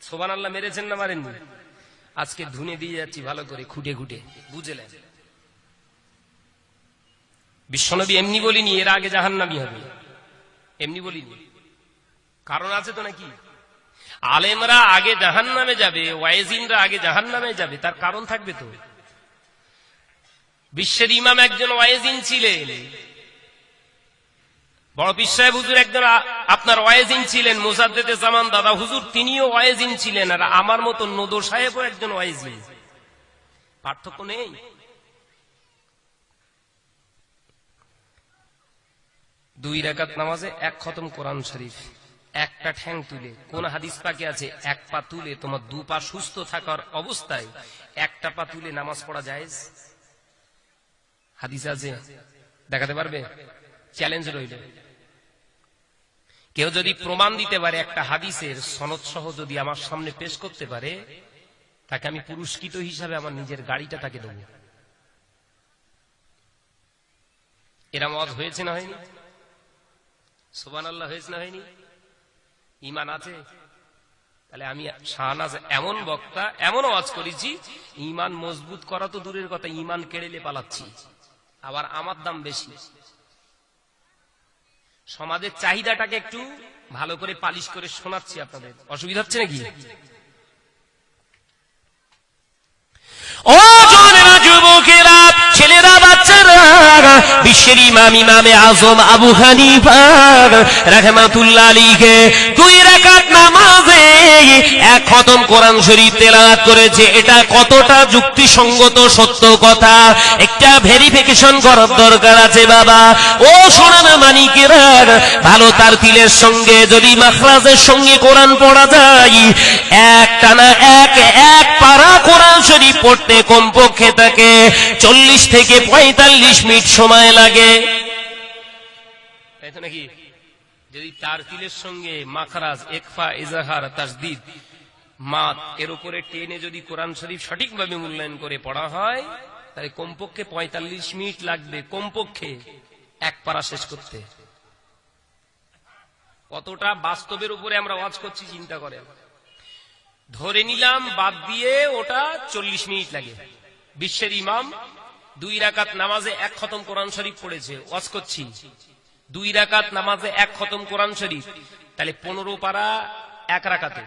সোবান আল্লাহ মেরেছেন না মারেননি? আজকে ধুনে দিয়ে যাচ্ছি ভালো করে, খুঁটে খুঁটে। বুঝলেন? বিশ্বনবী এমনি বলিনি, এর আগে জাহান্নামি হবে। এমনি বলিনি। কারণ আছে তো নাকি? আলেমরা আগে জাহান নামে যাবে, ওয়াইজিনরা আগে জাহান নামে যাবে, তার কারণ থাকবে তো। বিশ্বের ইমাম একজন ওয়াইজিন ছিলেন। বড় পিসাহেব হুজুর একজন আপনার ওয়াইজিন ছিলেন, মুসাদ্দেদে জামান দাদা হুজুর, তিনিও ওয়াইজিন ছিলেন, আর আমার মতো নদো সাহেবও একজন ওয়াইজিন। পার্থক্য নেই? দুই রাকাত নামাজে এক খতম কোরআন শরীফ। একটা ঠ্যাং তুলে, কোন হাদিস পাকে আছে, এক পা তুলে তোমার দু পা সুস্থ থাকার অবস্থায় একটা পা তুলে নামাজ পড়া যায় হাদিস আছে। দেখাতে পারবে? চ্যালেঞ্জ রইল। কেউ যদি প্রমাণ দিতে পারে একটা হাদিসের সনদ সহ যদি আমার সামনে পেশ করতে পারে, তাকে আমি পুরস্কৃত হিসাবে আমার নিজের গাড়িটা তাকে দেব। এরম আওয়াজ হয়েছে না হয়নি? সুবান আল্লাহ হয়েছে না হয়নি? ইমান আছে? তাহলে আমি শাহনাজ এমন বক্তা, এমন আওয়াজ করেছি ইমান মজবুত করা তো দূরের কথা ইমান কেড়েলে পালাচ্ছি। আবার আমার দাম বেশি। সমাজের চাহিদাটাকে একটু ভালো করে পালিশ করে শোনাচ্ছি আপনাদের। অসুবিধা হচ্ছে নাকি? ছেলেরা, বাচ্চারা বিশ্বের ইমাম, ইমামে আজম আবু হানিফা রাহমাতুল্লাহ দুই নামাজে এক খতম কোরআন শরীফ করেছে। এটা কতটা যুক্তিসঙ্গত, সত্য কথা? একটা ভেরিফিকেশন করার দরকার আছে বাবা। ও ভালো তার তিলের সঙ্গে যদি মাখরাজের সঙ্গে কোরআন পড়া যায় এক টানা এক এক পারা কোরআন শরীফ পড়তে কমপক্ষে তাকে চল্লিশ থেকে পঁয়তাল্লিশ মিনিট সময় লাগে। নাকি? যদি তার তিলের সঙ্গে মাখরাজ একফা ইজাহার তাসদিদ মাত এর উপরে টেনে যদি কোরআন শরীফ সঠিকভাবে মূল্যায়ন করে পড়া হয়, তাহলে কমপক্ষে পঁয়তাল্লিশ মিনিট লাগবে, কমপক্ষে এক পারা শেষ করতে। কতটা বাস্তবের উপরে আমরা ওয়াজ করছি, চিন্তা করেন। ধরে নিলাম, বাদ দিয়ে ওটা চল্লিশ মিনিট লাগে। বিশ্বের ইমাম দুই রাকাত নামাজে এক খতম কোরআন শরীফ পড়েছে, ওয়াজ করছি। দুই রাকাত নামাজে এক খতম কোরআন শরীফ, তাহলে পনেরো পারা এক রাকাতে।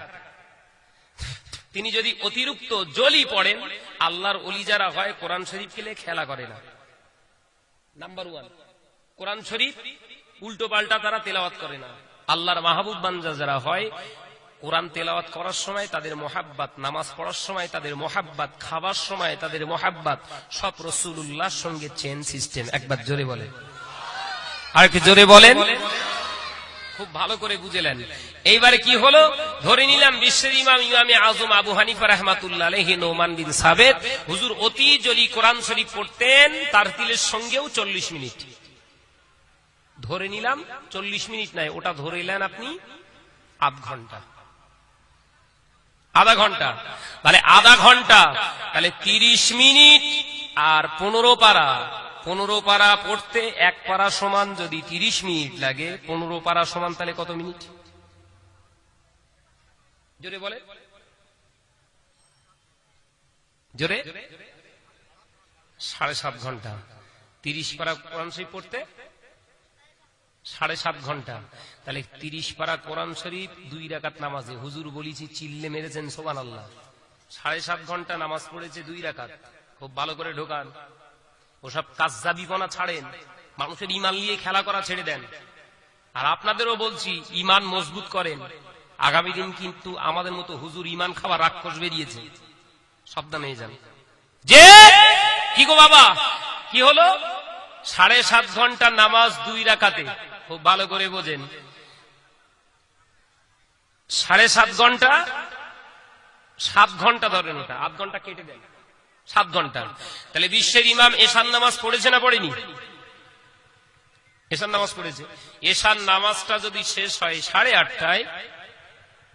তিনি যদি অতিরিক্ত জলি পড়েন, আল্লাহর অলি যারা হয়, কোরআন শরীফ খেলে খেলা করে না। নাম্বার ওয়ান কোরআন শরীফ উল্টো পাল্টা তারা তেলাওয়াত করে না। আল্লাহর মাহবুব বান্দা যারা হয় কোরআন তেলাওয়াত করার সময় তাদের মোহাব্বাত, নামাজ পড়ার সময় তাদের মোহাব্বাত খাবার সময় তাদের মোহাব্বাত, সব রসুল্লাহর সঙ্গে চেন সিস্টেম একবার জোরে বলে আর একটু জোরে বলেন। খুব ভালো করে বুঝেলেন। এইবারে কি হলো? ধরে নিলাম বিশ্বের ইমাম, ইমামে আজম আবু হানিফা রহমাতুল্লাহ নোমান বিন সাবেদ। হুজুর অতি জলি কোরআন শরীফ পড়তেন, তার তিলের সঙ্গেও চল্লিশ মিনিট। ধরে নিলাম চল্লিশ মিনিট নাই, ওটা ধরে নিলেন আপনি আধ ঘণ্টা। আধা ঘণ্টা। তাহলে আধা ঘণ্টা, তাহলে তিরিশ মিনিট আর পনেরো পারা। পনেরো পারা পড়তে এক পারা সমান যদি তিরিশ মিনিট লাগে, পনেরো পারা সমান তাহলে কত মিনিট? জোরে বলে। জোরে। সাড়ে সাত ঘণ্টা। তিরিশ পারা কোরআন শরীফ পড়তে সাড়ে সাত ঘণ্টা। তাহলে তিরিশ পারা কোরআন শরীফ, দুই রাকাত নামাজে। হুজুর বলিছি, চিল্লে মেরেছেন সোবান আল্লাহ সাড়ে সাত ঘণ্টা নামাজ পড়েছে, দুই রাকাত। খুব ভালো করে ঢোকান। ওসব কাজজাবিপনা ছাড়েন। মানুষের ইমান নিয়ে খেলা করা ছেড়ে দেন। আর আপনাদেরও বলছি ইমান মজবুত করেন। আগামী দিন কিন্তু আমাদের মতো হুজুর ইমান খাওয়া রাক্ষস বেরিয়েছে। সাবধানে যান। যে, কি গো বাবা? কি হলো? সাড়ে সাত ঘণ্টা নামাজ, দুই রাকাতে। খুব ভালো করে বোঝেন। সাড়ে সাত ঘণ্টা? সাত ঘণ্টা ধরেন ওটা। আধ ঘণ্টা কেটে দেন সাত ঘণ্টা। তাহলে বিশ্বের ইমাম এশান নামাজ পড়েছে না পড়েনি? এশার নামাজ পড়েছে। এশার নামাজটা যদি শেষ হয় সাড়ে আটটায়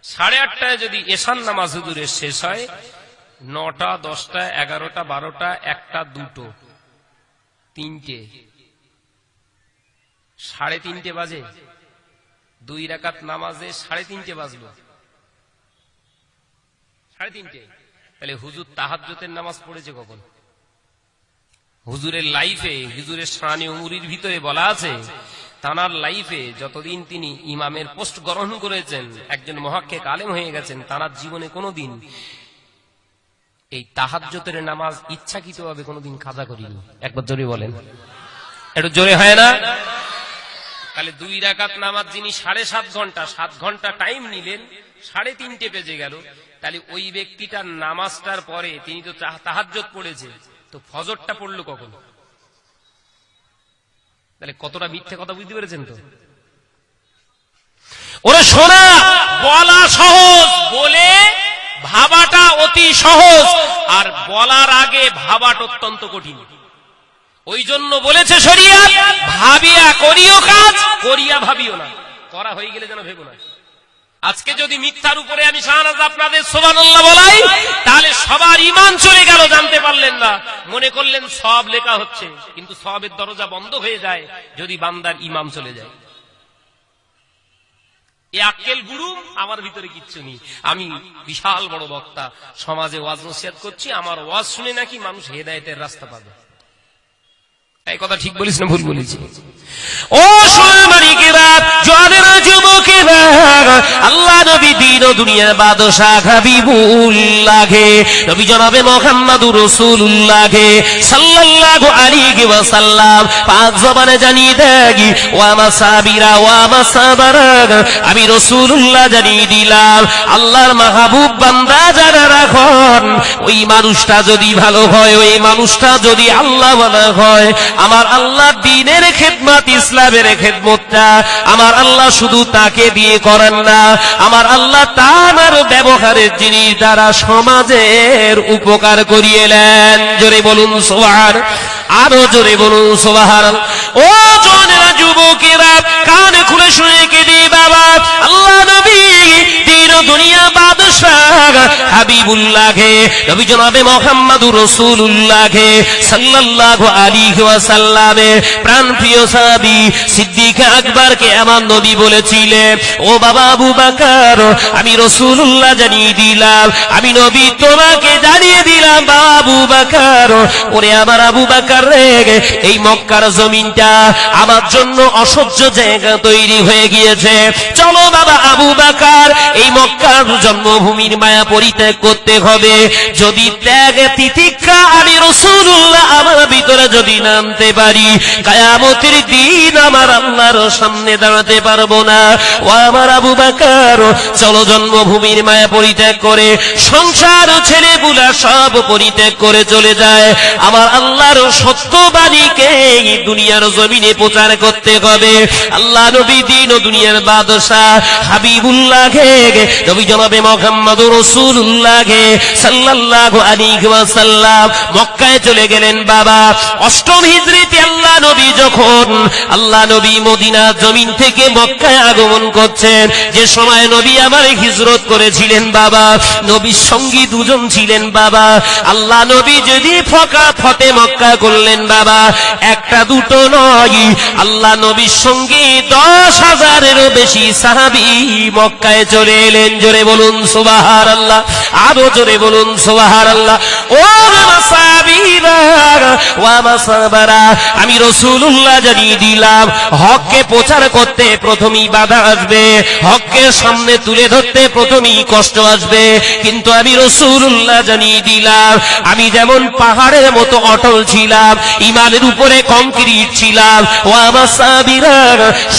সাড়ে আটটায় যদি এশার নামাজ হুজুরের শেষ হয়, নটা, দশটা, এগারোটা, বারোটা, একটা, দুটো, তিনটে। সাড়ে তিনটে বাজে? দুই রাকাত নামাজে সাড়ে তিনটে বাজলো। সাড়ে তিনটে। তাহলে হুজুর তাহাজ্জতের নামাজ পড়েছে কখন? হুজুরের লাইফে, হুজুরের শানি উমুরির ভিতরে বলা আছে, তানার লাইফে যতদিন তিনি ইমামের পোস্ট গ্রহণ করেছেন, একজন মহাক্ষে কালেম হয়ে গেছেন, তানার জীবনে কোনোদিন এই তাহাজ্জতের নামাজ ইচ্ছাকৃতভাবে কোনোদিন কাজা করিনি। একবার জোরে বলেন। একটু জোরে হয় না? তাহলে দুই রাকাত নামাজ যিনি সাড়ে সাত ঘণ্টা সাত ঘণ্টা টাইম নিলেন, সাড়ে তিনটে বেজে গেল। তাহলে ওই ব্যক্তিটার নামাজটার পরে তিনি তো তাহাজ্জত পড়েছে, তো ফজরটা পড়ল কখন? তাহলে কতটা মিথ্যে কথা বুঝতে পেরেছেন তো? ওরা শোনা, বলা সহজ, বলে ভাবাটা অতি সহজ, আর বলার আগে ভাবাটা অত্যন্ত কঠিন। ওই জন্য বলেছে সরিয়া ভাবিয়া করিও কাজ, করিয়া ভাবিও না। করা হয়ে গেলে যেন ভেবো না। আজকে যদি মিথ্যার উপরে আমি শাহনাজ আপনাদের সোবানাল্লাহ বলাই, তাহলে সবার ইমান চলে গেল, জানতে পারলেন না। মনে করলেন সব লেখা হচ্ছে, কিন্তু সবের দরজা বন্ধ হয়ে যায়, যদি বান্দার ইমাম চলে যায়। এ আক্কেল গুরু, আমার ভিতরে কিচ্ছু নেই। আমি বিশাল বড় বক্তা। সমাজে ওয়াজ নসিয়াত করছি, আমার ওয়াজ শুনে নাকি মানুষ হেদায়তের রাস্তা পাবে। এই কথা ঠিক বলিস না ভুল বলেছি ও যুবকেরা আল্লাহ নবী দিন দুনিয়ার নবী জনাবে সাল্লাল্লাহু আলাইহি পাক জবানে ওয়া মাসাবিরা ওয়া মাসাবারা আমি রাসূলুল্লাহ জানিয়ে দিলাম, আল্লাহর মাহবুব বান্দা যারা রাখন, ওই মানুষটা যদি ভালো হয়, ওই মানুষটা যদি আল্লাহ হয়, আমার আল্লাহ দিনের খেদমত ইসলামের খেদমতটা আমার আল্লাহ শুধু তাকে দিয়ে করেন না, আমার আল্লাহ তার ব্যবহারের জিনিস দ্বারা সমাজের উপকার করিয়েলেন। জোরে বলুন সোহার, আরও জোরে বলুন সোহার। ও জনেরা যুবকেরা, কান খুলে শুনে কেটে বাবা, আল্লাহ নবী দিন দুনিয়া বাদশাহ হাবিবুল্লাহে, নবী জনাবে মোহাম্মদুর রাসূলুল্লাহে সাল্লাল্লাহু আলাইহি ওয়াসাল্লামে। প্রাণ প্রিয় সাহাবী সিদ্দিক আমার নবী বলেছিলেন, ও বাবা আবু বকর, আমি রাসূলুল্লাহ জানিয়ে দিলাম, আমি নবী তোমাকে জানিয়ে দিলাম, বাবা আবু বকর, ওরে আমার আবু বকর রে, এই মক্কার জমিনটা আমার জন্য অসহ্য জায়গা তৈরি হয়ে গিয়েছে। চলো বাবা আবু বাকার, এই মক্কার জন্মভূমির মায়া পরিত্যাগ করতে হবে। যদি ত্যাগ তিতিক্ষা আমি রসুল্লাহ আমার ভিতরে যদি নামতে পারি, কায়ামতের দিন আমার আল্লাহর সামনে দাঁড়াতে পারব না। ও আমার আবু বাকার, চলো জন্মভূমির মায়া পরিত্যাগ করে, সংসার ছেলে বুলা সব পরিত্যাগ করে চলে যায়। আমার আল্লাহর সত্যবাণীকে দুনিয়ার জমিনে প্রচার করতে হবে। আল্লাহ নবী দিন ও দুনিয়ার বাদশাহ হাবিবুল্লাহে নবী জনাবে মোহাম্মদ রসুল্লাহে সাল্লাল্লাহু আলাইহি ওয়াসাল্লাম মক্কায় চলে গেলেন বাবা। অষ্টম হিজরিতে আল্লাহ নবী যখন, আল্লাহ নবী মদিনা জমিন থেকে মক্কায় আগমন করছেন, যে সময় নবী আমার হিজরত করেছিলেন বাবা, নবীর সঙ্গী দুজন ছিলেন বাবা। আল্লাহ নবী যদি ফকা ফতে মক্কা করলেন বাবা, একটা দুটো নয়। আল্লাহ নবীর সঙ্গে দশ হাজারেরও বেশি সাহাবি মক্কায় চলে এলেন। জোরে বলুন সোবাহার আল্লাহ আরও জোরে বলুন সোবাহার আল্লাহ ও আমি রসুল্লাহ জানিয়ে দিলাম, হককে প্রচার করতে প্রথমেই বাধা আসবে, হককে সামনে তুলে ধরতে প্রথমেই কষ্ট আসবে। কিন্তু আমি রসুল্লাহ জানিয়ে দিলাম, আমি যেমন পাহাড়ের মতো অটল ছিলাম, ইমানের উপরে কংক্রিট ছিলাম, ও আমার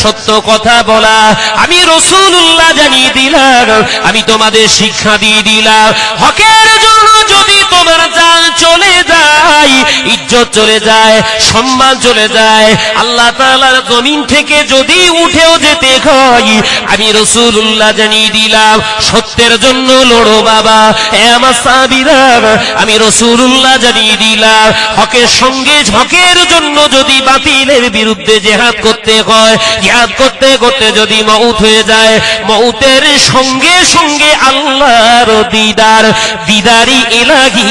সত্য কথা বলা, আমি রসুল্লাহ জানিয়ে দিলাম আমি তোমাদের শিক্ষা দিয়ে দিলাম। হকের জন্য যদি তোমার জান চলে যায়, ইজ্জত চলে যায়, সম্মান চলে যায়, আল্লাহ তাআলার জমিন থেকে যদি উঠেও যেতে হয়, আমি রসুল্লাহ জানিয়ে দিলাম, সত্যের জন্য লড়ো বাবা আমার সাবিরা আমি রসুল্লাহ জানিয়ে দিলাম, হকের সঙ্গে হকের জন্য যদি বাতিলের বিরুদ্ধে জেহাদ করতে হয়, জেহাদ করতে করতে যদি মউত হয়ে যায়, মউতের সঙ্গে সঙ্গে সঙ্গে আল্লাহর দিদার, দিদারি এলাহি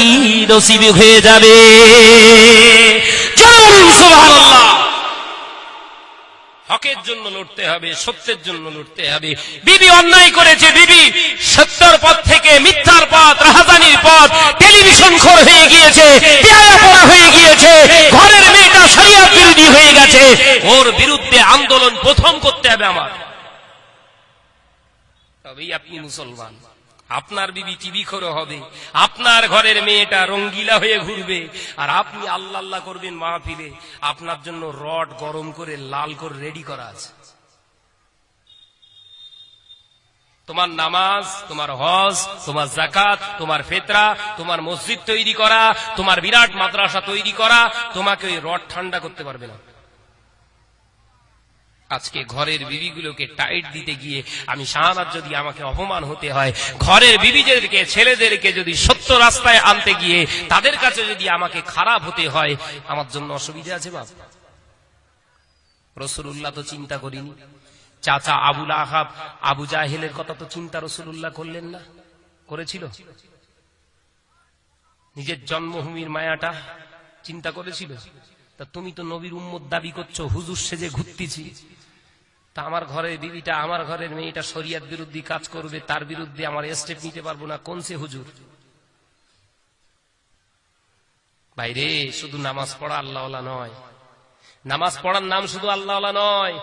নসিব হয়ে যাবে। হকের জন্য লড়তে হবে, সত্যের জন্য লড়তে হবে। বিবি অন্যায় করেছে, বিবি সত্যর পথ থেকে মিথ্যার পথ, রাহাজানির পথ, টেলিভিশন হয়ে গিয়েছে হয়ে গিয়েছে, ঘরের মেয়েটা শরিয়াত বিরোধী হয়ে গেছে। ওর বিরুদ্ধে আন্দোলন প্রথম করতে হবে আমার। তবেই আপনি মুসলমান। আপনার বিবি টিভি খোর হবে? আপনার ঘরের মেয়েটা রঙ্গিলা হয়ে ঘুরবে। আর আপনি আল্লাহ আল্লাহ করবেন মাহফিলে। আপনার জন্য রড গরম করে, লাল করে রেডি করা আছে। তোমার নামাজ, তোমার হজ, তোমার জাকাত তোমার ফেতরা, তোমার মসজিদ তৈরি করা, তোমার বিরাট মাদ্রাসা তৈরি করা, তোমাকে ওই রড ঠান্ডা করতে পারবে না। আজকে ঘরের বিবিগুলোকে টাইট দিতে গিয়ে আমি শাহানার যদি আমাকে অপমান হতে হয়, ঘরের বিবিদেরকে, ছেলেদেরকে যদি সত্য রাস্তায় আনতে গিয়ে তাদের কাছে যদি আমাকে খারাপ হতে হয়, আমার জন্য অসুবিধা আছে বাপ। রসুল্লাহ তো চিন্তা করিনি। চাচা আবুল আহাব, আবু জাহেলের কথা তো চিন্তা রসুল্লাহ করলেন না, করেছিল। নিজের জন্মভূমির মায়াটা চিন্তা করেছিল। তা তুমি তো নবীর উম্মত দাবি করছ, হুজুর সেজে ঘুরতেছি। তা আমার ঘরের বিবিটা আমার ঘরের মেয়েটা শরিয়াত বিরুদ্ধে কাজ করবে, তার বিরুদ্ধে আমার স্টেপ নিতে পারব না। কোন সে হুজুর? বাইরে শুধু নামাজ পড়া আল্লাহ নয়। নামাজ পড়ার নাম শুধু আল্লাহ নয়।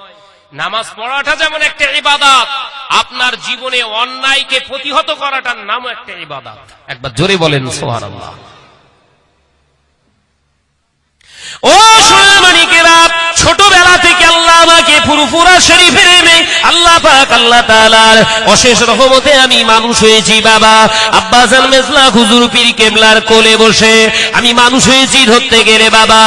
নামাজ পড়াটা যেমন একটা ইবাদত, আপনার জীবনে অন্যায়কে প্রতিহত করাটার নামও একটা ইবাদত। একবার জোরে বলেন সোহার আল্লাহ ও সোনামানিকেরা, ছোটবেলা আল্লাহ আমাকে ফুরফুরা শরীফের এনে আল্লাহ পাক, আল্লাহ তাআলার অশেষ রহমতে আমি মানুষ হয়েছি, বাবা। আব্বাজান মেজলা হুজুর পীর কেবলার কোলে বসে আমি মানুষ হয়েছি ধরতে গেলে, বাবা।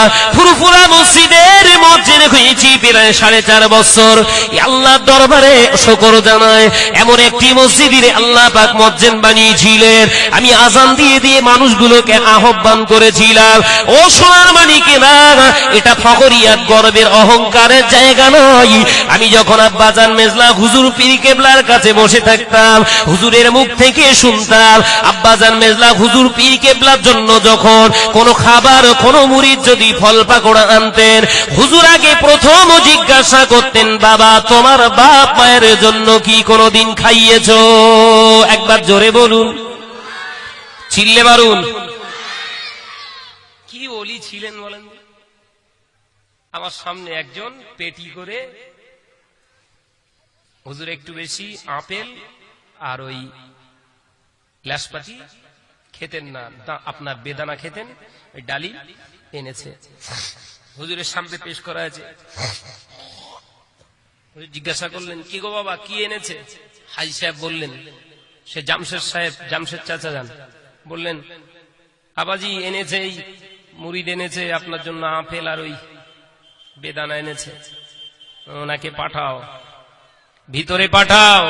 মসজিদের মসজিদে হয়েছি প্রায় সাড়ে চার বছর। এই আল্লাহর দরবারে শকর জানায়, এমন একটি মসজিদে আল্লাহ পাক মসজিদ বানিয়েছিলেন। আমি আজান দিয়ে দিয়ে মানুষগুলোকে আহ্বান করেছিলাম, ও সোনার মানিকেরা, এটা ফকরিয়াত গর্বের অহংকারের জায়গা নয় আমি যখন আব্বাজান মেজলা হুজুর পীর কেবলার কাছে বসে থাকতাম, হুজুরের মুখ থেকে শুনতাম, আব্বাজান মেজলা হুজুর পীর কেবলার জন্য যখন কোন খাবার, কোন মুড়ির যদি ফল পাকোড়া আনতেন, হুজুর আগে প্রথম জিজ্ঞাসা করতেন, বাবা, তোমার বাপ মায়ের জন্য কি কোনোদিন খাইয়েছ? একবার জোরে বলুন। চিল্লে মারুন। কি ওলি ছিলেন আমার সামনে একজন পেটি করে, হুজুর একটু বেশি আপেল আর ওই লাশপাতি খেতেন না আপনার বেদানা খেতেন, ওই ডালি এনেছে। হুজুরের সামনে পেশ করা হয়েছে। হুজুর জিজ্ঞাসা করলেন, কি গো বাবা, কি এনেছে? হাজি সাহেব বললেন, সে জামশেদ সাহেব, জামশেদ চাচা যান। বললেন, আবাজি এনেছে, এই মুড়িদ এনেছে, আপনার জন্য আপেল আর ওই বেদানা এনেছে। ওনাকে পাঠাও। ভিতরে পাঠাও।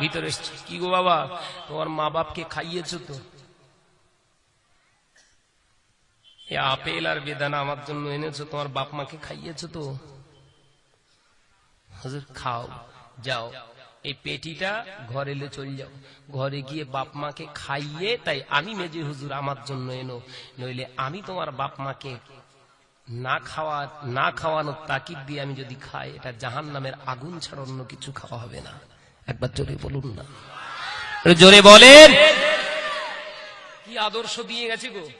ভিতরে কি গো বাবা? তোমার মা বাপকে খাইয়েছো তো? আপেল আর বেদানা আমার জন্য এনেছো, তোমার বাপ মাকে খাইয়েছো তো? হুজুর, খাও, যাও। এই পেটিটা ঘরে এলে চল যাও। ঘরে গিয়ে বাপ মাকে খাইয়ে, তাই আমি মেজে হুজুর আমার জন্য এনো। নইলে আমি তোমার বাপ মাকে না খাওয়া, না খাওয়ানোর তাকিদ দিয়ে আমি যদি খাই, এটা জাহান নামের আগুন ছাড়া অন্য কিছু খাওয়া হবে না। একবার জোরে বলুন না। জোরে বলেন। কি আদর্শ দিয়ে গেছে গো?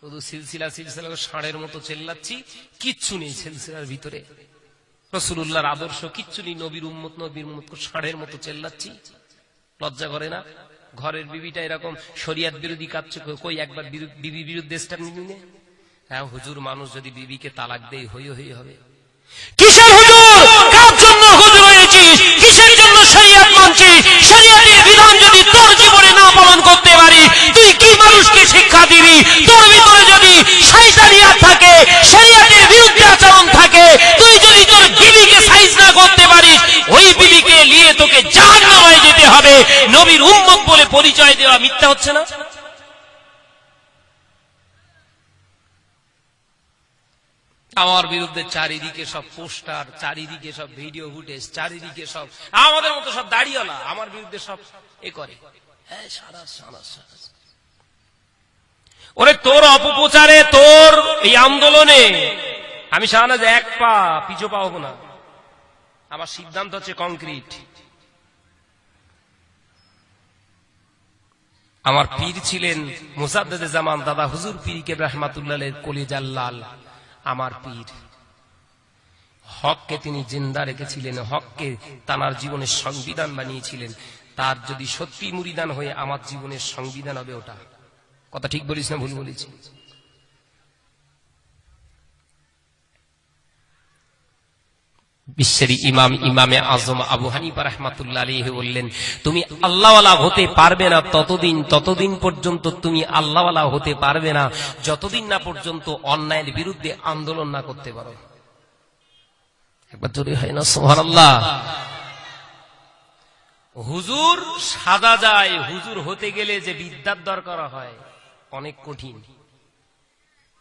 শুধু সিলসিলা সিলসিলা ষাঁড়ের মতো চেল্লাচ্ছি, কিচ্ছু নেই সিলসিলার ভিতরে। রসুল্লাহর আদর্শ কিচ্ছু নেই, নবীর উম্মত নবীর উম্মত ষাঁড়ের মতো চেল্লাচ্ছি। লজ্জা করে না? ঘরের বিবিটা এরকম শরিয়াত বিরোধী কাজ কই একবার বিরু- বিবি বিরুদ্ধে স্ট্যান্ড নিবি নে? হ্যাঁ হুজুর, মানুষ যদি বিবিকে তালাক দেয়, হই হই, হবে। কিসের হুজুর? কার জন্য হুজুর হয়েছিস কিসের জন্য শরিয়াত মানছিস শরিয়াতের বিধান যদি তোর জীবনে না পালন করতে পারিস তুই কি মানুষকে শিক্ষা দিবি? তোর ভিতরে যদি শয়তানিয়াত থাকে, শরিয়াতের বিরুদ্ধে আচরণ থাকে, তুই যদি তোর বিবিকে সাইজ না করতে পারিস, ওই বিবিকে নিয়ে তোকে জাহান্নামে যেতে হবে। নবীর উম্মত বলে পরিচয় দেওয়া মিথ্যা হচ্ছে না? আমার বিরুদ্ধে চারিদিকে সব পোস্টার, চারিদিকে সব ভিডিও ফুটেজ, চারিদিকে সব, আমাদের মতো সব দাঁড়িয়েলা আমার বিরুদ্ধে সব এ করে। ওরে তোর অপপ্রচারে, তোর এই আন্দোলনে আমি এক পা না। আমার সিদ্ধান্ত হচ্ছে কংক্রিট। আমার পীর ছিলেন মুসাদ্দেদে জামান দাদা হুজুর পীরকে রহমাতুল্লাহ কলিজাল আমার পীর। হককে তিনি জিন্দা রেখেছিলেন, হককে তানার জীবনের সংবিধান বানিয়েছিলেন। তার যদি সত্যি মুরিদান হয়ে আমার জীবনের সংবিধান হবে ওটা। কথা ঠিক বলিস না, ভুল বলেছি বিশ্বের ইমাম, ইমামে আজম আবু হানিফা রহমাতুল্লাহ আলাইহি বললেন, তুমি আল্লাহওয়ালা হতে পারবে না ততদিন ততদিন পর্যন্ত তুমি আল্লাহওয়ালা হতে পারবে না। যতদিন না পর্যন্ত অন্যায়ের বিরুদ্ধে আন্দোলন না করতে পারো। একবার হয় না, সুবহানাল্লাহ। হুজুর সাদা যায়, হুজুর হতে গেলে যে বিদ্যার দরকার হয়, অনেক কঠিন।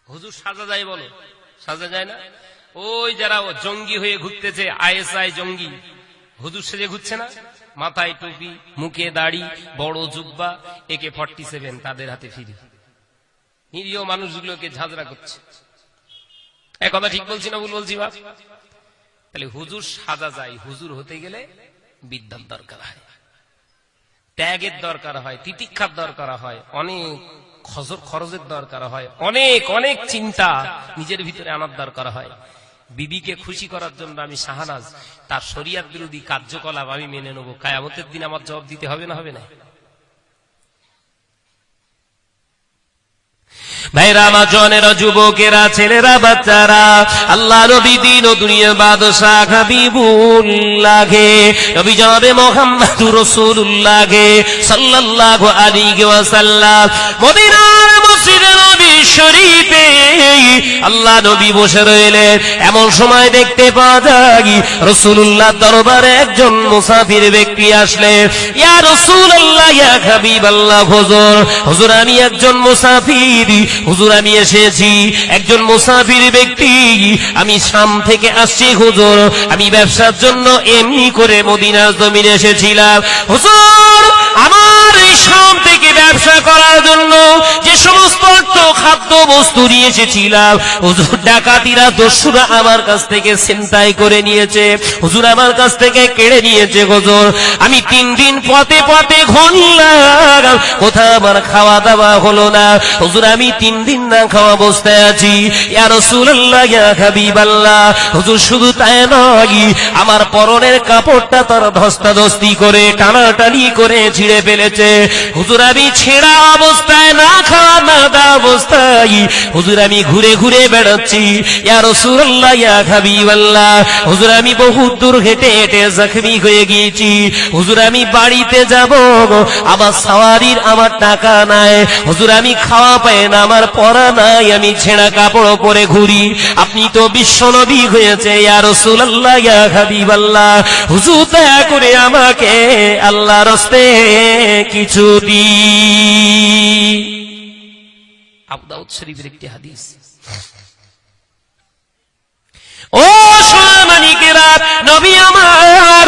হুজুর সাজা যায় বলো, সাজা যায় না? ওই যারা জঙ্গি হয়ে ঘুরতেছে, আইএসআই জঙ্গি হুজুর সেজে ঘুরছে না? মাথায় টুপি, মুখে দাড়ি, বড় জুব্বা, একে ফর্টি সেভেন তাদের হাতে ফিরি। নিরীহ মানুষগুলোকে ঝাঁঝরা করছে। এক কথা ঠিক বলছি না ভুল বলছি, বাপ? তাহলে হুজুর সাজা যায়, হুজুর হতে গেলে বিদ্যার দরকার হয়। ত্যাগের দরকার হয়, তিতিক্ষার দরকার হয়, অনেক খরচের দরকার হয়, অনেক অনেক চিন্তা নিজের ভিতরে আনার দরকার হয়। বিবিকে খুশি করার জন্য আমি শাহানাজ, তার শরিয়াত বিরোধী কার্যকলাপ আমি মেনে নেব। কায়ামতের দিন আমার জবাব দিতে হবে না হবে না? ভাইরা জনেরা যুবকেরা, ছেলেরা, বাচ্চারা, আল্লাহ নবী দিন ও দুনিয়া বাদশাহ হাবিবুল্লাহে নবী জনাবে রাসূলুল্লাহে সাল্লাল্লাহু আলাইহি মদিনার মসজিদে নবী শরীফে। আল্লাহ নবী বসে রইলেন। এমন সময় দেখতে রাসূলুল্লাহ দরবারে একজন মুসাফির ব্যক্তি ইয়া ইয়া হাবিবাল্লাহ হুজুর আমি একজন মুসাফির। হুজুর আমি এসেছি। একজন মুসাফির ব্যক্তি, আমি শাম থেকে আসছি, হুজুর। আমি ব্যবসার জন্য এমনি করে মদিনার জমিনে এসেছিলাম। হুজুর, আমার এই শাম থেকে ব্যবসা করার জন্য যে সমস্ত অর্থ খাদ্য বস্তু নিয়ে এসেছিলাম হুজুর ডাকাতিরা দস্যুরা আমার কাছ থেকে ছিনতাই করে নিয়েছে। হুজুর আমার কাছ থেকে কেড়ে নিয়েছে হুজুর আমি তিন দিন পথে পথে ঘনলাম কোথাও আমার খাওয়া দাওয়া হলো না। হুজুর, আমি তিন দিন না খাওয়া অবস্থায় আছি। ইয়া রাসূলুল্লাহ হাবিবাল্লাহ। হুজুর, শুধু তাই নয়, আমার পরনের কাপড়টা তার ধস্তাধস্তি করে টানাটানি করে ছিঁড়ে ফেলেছে। হুজুর, আমি ছেঁড়া অবস্থায় না খাওয়া না দেওয়া অবস্থায় হুজুর আমি ঘুরে ঘুরে বেড়াচ্ছি। ইয়া ইয়া হাবিবাল্লাহ। হুজুর আমি বহু দূর হেঁটে হেঁটে জখমি হয়ে গিয়েছি। হুজুর আমি বাড়িতে যাব আমার সাওয়ারির আমার টাকা নাই। হুজুর আমি খাওয়া পাই না, আমার পরা নাই, আমি ছেঁড়া কাপড় পরে ঘুরি। আপনি তো বিশ্বনবী হয়েছে, ইয়া রাসূলুল্লাহ, ইয়া হাবিবাল্লাহ। হুজুর দয়া করে আমাকে আল্লাহ রস্তে কিছু দি আবু দাউদ শরীফের একটি হাদিস। ও সোনামানিকেরা নবী আমার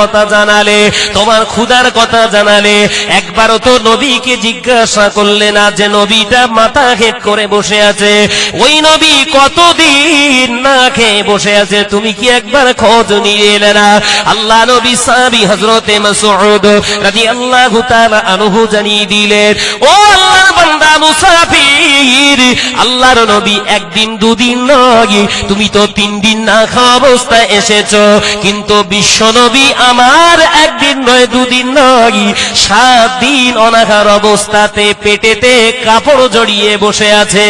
কথা জানালে, তোমার ক্ষুধার কথা জানালে, একবারও তো নবীকে জিজ্ঞাসা করলে না যে নবীটা মাথা হেট করে বসে আছে। ওই নবী কতদিন না খেয়ে বসে আছে, তুমি কি একবার খোঁজ নিয়ে এলে না? আল্লাহ নবী সাহাবী হযরতে মাসউদ রাদিয়াল্লাহু তাআলা আনহু জানিয়ে দিলেন, ও আল্লাহর বান্দা মুসাফির, আল্লাহর নবী একদিন দুদিন নয় তুমি তো তিন দিন না খাওয়া অবস্থায় কিন্তু বিশ্ব নবী আমার একদিন নয়, দুদিন নয় সাত দিন অনাহার অবস্থাতে পেটেতে কাপড় জড়িয়ে বসে আছে।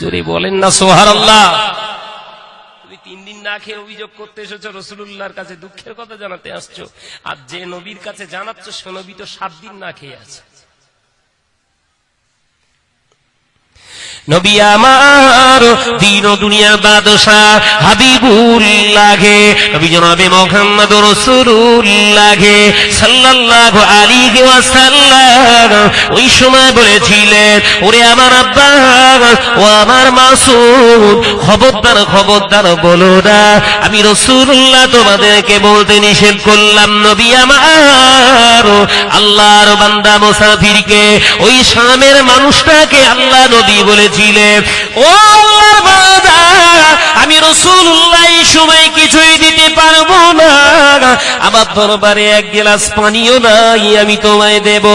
জোরে বলেন না সোহার আল্লাহ না খেয়ে অভিযোগ করতে এসেছ রসুল্লাহর কাছে দুঃখের কথা জানাতে আসছো। আর যে নবীর কাছে জানাচ্ছ, সে নবী তো সাত দিন না খেয়ে আছে। নবী আমার দিন দুনিয়ার হাবিবুল লাগে নবী জনাবে মোহাম্মদ লাগে সাল্লাল্লাহু আলাইহি ওয়াসাল্লাম ওই সময় বলেছিলেন, ওরে আমার আব্বা ও আমার খবরদার খবরদার বলো না, আমি রসুল্লাহ তোমাদেরকে বলতে নিষেধ করলাম, নবী আমার আল্লাহর বান্দা মুসাফিরকে, ওই শামের মানুষটাকে আল্লাহ নবী বলেছিলেন ও আমি রসুল্লাহ সময় কিছুই দিতে পারব না। আমার দরবারে এক গিলাস পানিও নাই, আমি তোমায় দেব।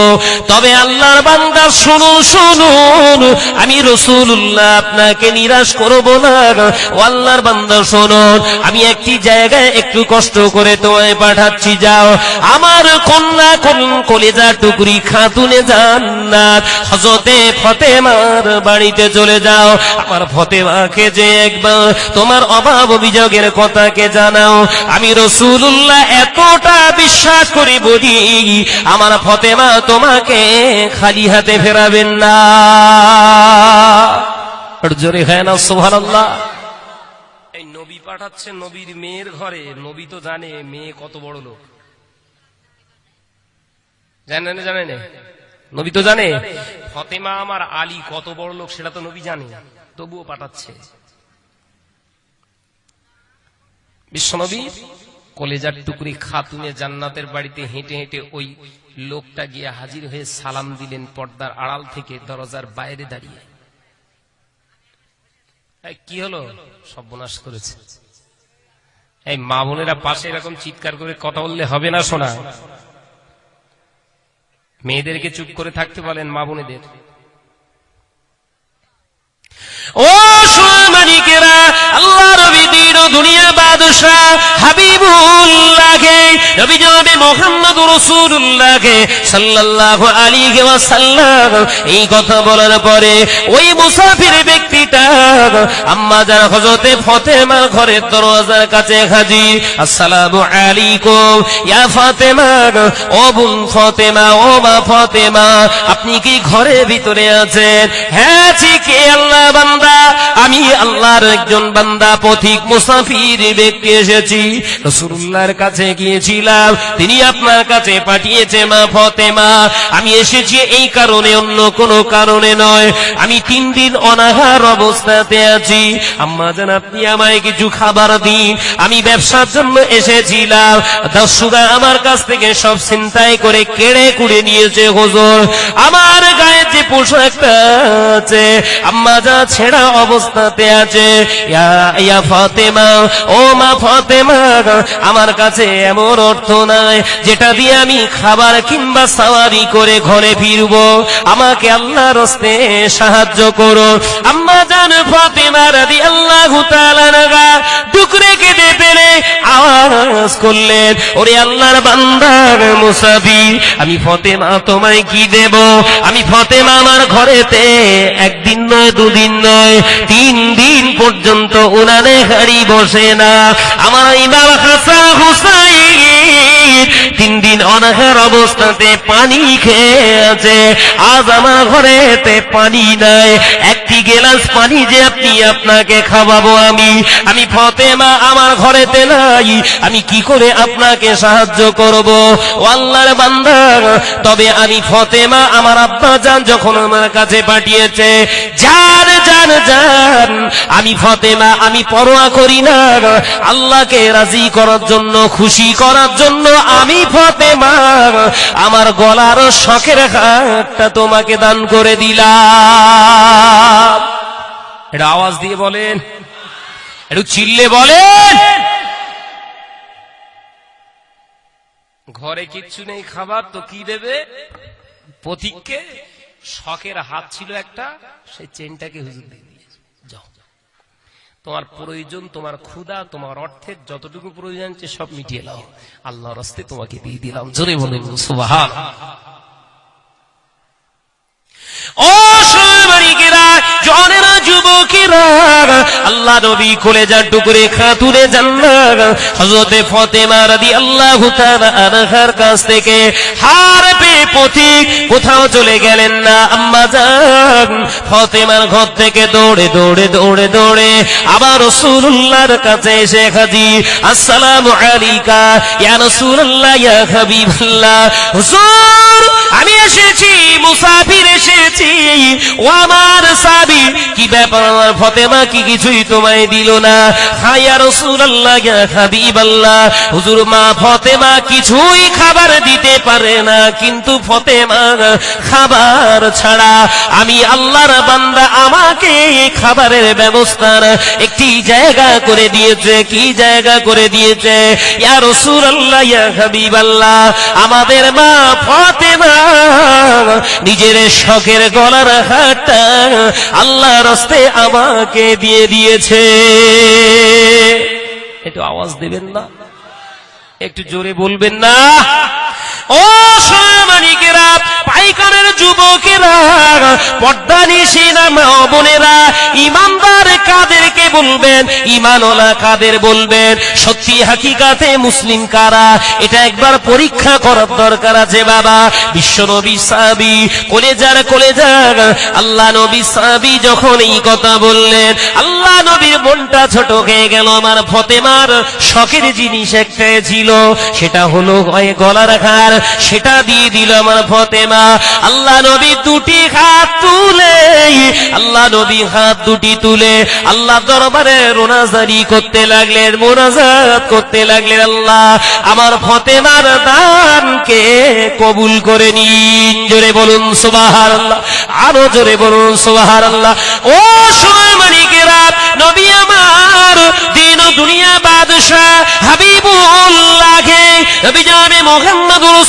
তবে আল্লাহর বান্দা, শুনুন আমি রসুল্লাহ আপনাকে নিরাশ করব না। ও আল্লাহর বান্দা, শুনুন, আমি একটি জায়গায় একটু কষ্ট করে তোমায় পাঠাচ্ছি, যাও। আমার কন্যা কোন কলেজা টুকরি খাতুনে জান্নাত হজরতে ফতেমার বাড়িতে চলে যাও। আমার ফতেমাকে যে একবার তোমার অভাব অভিযোগের কথাকে জানাও। আমি রসুল্লাহ এতটা বিশ্বাস করি বলি, আমার ফতেমা তোমাকে খালি হাতে ফেরাবেন না। জোরে হয় না সোহান এই নবী পাঠাচ্ছে নবীর মেয়ের ঘরে। নবী তো জানে, মেয়ে কত বড় লোক। জানে না? নবী তো জানে। ফতেমা আমার আলী কত বড় লোক সেটা তো নবী জানে, তবুও পাঠাচ্ছে। বিশ্বনবী কলেজার টুকরি খাতুনে জান্নাতের বাড়িতে হেঁটে হেঁটে ওই লোকটা গিয়ে হাজির হয়ে সালাম দিলেন পর্দার আড়াল থেকে দরজার বাইরে দাঁড়িয়ে। কি হলো? সর্বনাশ করেছে। এই মা বোনেরা পাশে এরকম চিৎকার করে কথা বললে হবে না শোনা। মেয়েদেরকে চুপ করে থাকতে বলেন মা বোনেদের। ও দিন দুনিয়া বাদশাহ হাবিবুল্লাহকে নবী জনাবে মোহাম্মদ রাসূলুল্লাহকে সাল্লাল্লাহু আলাইহি ওয়াসাল্লাম। এই কথা বলার পরে ওই মুসাফির ব্যক্তিটা আম্মা যার হযরতে ফাতেমার ঘরের দরজার কাছে হাজির, আসসালামু আলাইকুম, ইয়া ফাতেমা, ও বোন ফাতেমা, ও মা ফাতেমা, আপনি কি ঘরের ভিতরে আছেন? হ্যাঁ ঠিক আল্লাহ বান্দা, আমি আল্লাহর একজন বান্দা, পথিক মুসাফির ব্যক্তি এসেছি। রসুল্লাহর কাছে গিয়েছিলাম। তিনি আপনার কাছে পাঠিয়েছে মা ফতেমা। আমি এসেছি এই কারণে, অন্য কারণে নয়। আমি তিন দিন অনাহার অবস্থাতে আছি। আম্মা আপনি আমায় কিছু খাবার দিন। আমি ব্যবসার জন্য এসেছিলাম। আমার কাছ থেকে সব চিন্তাই করে কেড়ে কুড়ে নিয়েছে হুজুর। আমার গায়ে যে পোশাকটা আছে, আম্মা যা ছেঁড়া অবস্থাতে আছে। ইয়া ও মা ফাতেমা আমার কাছে এমন অর্থ নাই, যেটা দিয়ে আমি খাবার কিংবা সাওয়ারি করে ঘরে ফিরব। আমাকে আল্লাহ রস্তে সাহায্য করো। আম্মা জান ফাতেমা তাআলা নাগা টুকরে কেটে পেলে আওয়াজ করলেন, ওরে আল্লাহর বান্দার মুসাফির, আমি ফতেমা তোমায় কি দেব? আমি ফতেমা আমার ঘরেতে একদিন নয়, দুদিন নয়, তিন দিন পর্যন্ত উনানে হাড়ি বসে না আমার ইমাম হাসান হুসাইন। তিন দিন অনাহার অবস্থাতে পানি খেয়ে আছে আজ আমার ঘরেতে পানি নাই। একটি গেলাস পানি যে আপনি আপনাকে খাওয়াবো আমি। আমি ফতেমা, আমার ঘরেতে নাই। আমি কি করে আপনাকে সাহায্য করব? ও আল্লাহর বান্দা, তবে আমি ফতেমা, আমার আব্বা যান যখন আমার কাছে পাঠিয়েছে, যান যান যান, আমি ফতেমা, আমি পরোয়া করি না। আল্লাহকে রাজি করার জন্য, খুশি করার জন্য আমি ফতেমা, আমার গলার শখের হাতটা তোমাকে দান করে দিলাম। এটা আওয়াজ দিয়ে বলেন। একটু চিল্লে বলেন। ঘরে কিচ্ছু নেই, খাবার তো কি দেবে? প্রতীককে শখের হাত ছিল একটা, সেই চেনটাকে হুজুর যাও তোমার প্রয়োজন, তোমার ক্ষুধা, তোমার অর্থের যতটুকু প্রয়োজন সব মিটিয়ে নাও। আল্লাহর হস্তে তোমাকে দিয়ে দিলাম। জোরে যুবকেরা, আল্লাহ কাছ থেকে হার পথিক কোথাও চলে গেলেন না। আম্মা যান, ফাতেমার ঘর থেকে দৌড়ে দৌড়ে দৌড়ে দৌড়ে আবার রাসূলুল্লাহর কাছে এসে আসসালামু আলাইকা, ইয়া রাসূলুল্লাহ, ইয়া হুজুর, আমি এসেছি, মুসাফির এসেছি। ও আমার সাবি, কি ব্যাপার আমার ফতেমা? কি কিছুই তোমায় দিল না। হায়া রসুল্লাহ হাবিবাল্লাহ। হুজুর, মা ফতেমা কিছুই খাবার দিতে পারে না, কিন্তু ফতেমা খাবার ছাড়া আমি আল্লাহর বান্দা আমাকে খাবারের ব্যবস্থার একটি জায়গা করে দিয়েছে। কি জায়গা করে দিয়েছে? ইয়া রসুল্লাহ ইয়া হাবিবাল্লাহ, আমাদের মা ফতেমা নিজের শখের গলার হাটটা আল্লাহ রস্তে আমাকে দিয়ে দিয়েছে। একটু আওয়াজ দেবেন না? একটু জোরে বলবেন না? ও সামানিকেরা, পাইকারের যুবকেরা, পর্দা নিশিনা মা বোনেরা, ইমানদার কাদেরকে বলবেন, ইমানওয়ালা কাদের বলবেন, সত্যি হাকিকাতে মুসলিম কারা? এটা একবার পরীক্ষা করার দরকার আছে বাবা। বিশ্ব নবী সাবি কলেজার কলেজার, আল্লাহ নবী সাবি যখন এই কথা বললেন, আল্লাহ নবীর মনটা ছোট হয়ে গেল, আমার ফতেমার শখের জিনিস একটা ছিল, সেটা হলো গলার হার সেটা দিয়ে দিল আমার ফতেমা। আল্লাহ নবী দুটি হাত তুলে, আল্লাহ নবী হাত দুটি তুলে, আল্লাহ দরবারে রোনাজারি করতে লাগলেন, মোনাজাত করতে লাগলেন আল্লাহ। আমার ফতেমার দানকে কবুল করে নিন। জোরে বলুন সুবাহার আল্লাহ আরও জোরে বলুন সুবাহার আল্লাহ ও সময় মানিকেরা নবী আমার দিন ও দুনিয়া বাদশাহ হাবিবুল্লাহকে নবী জানে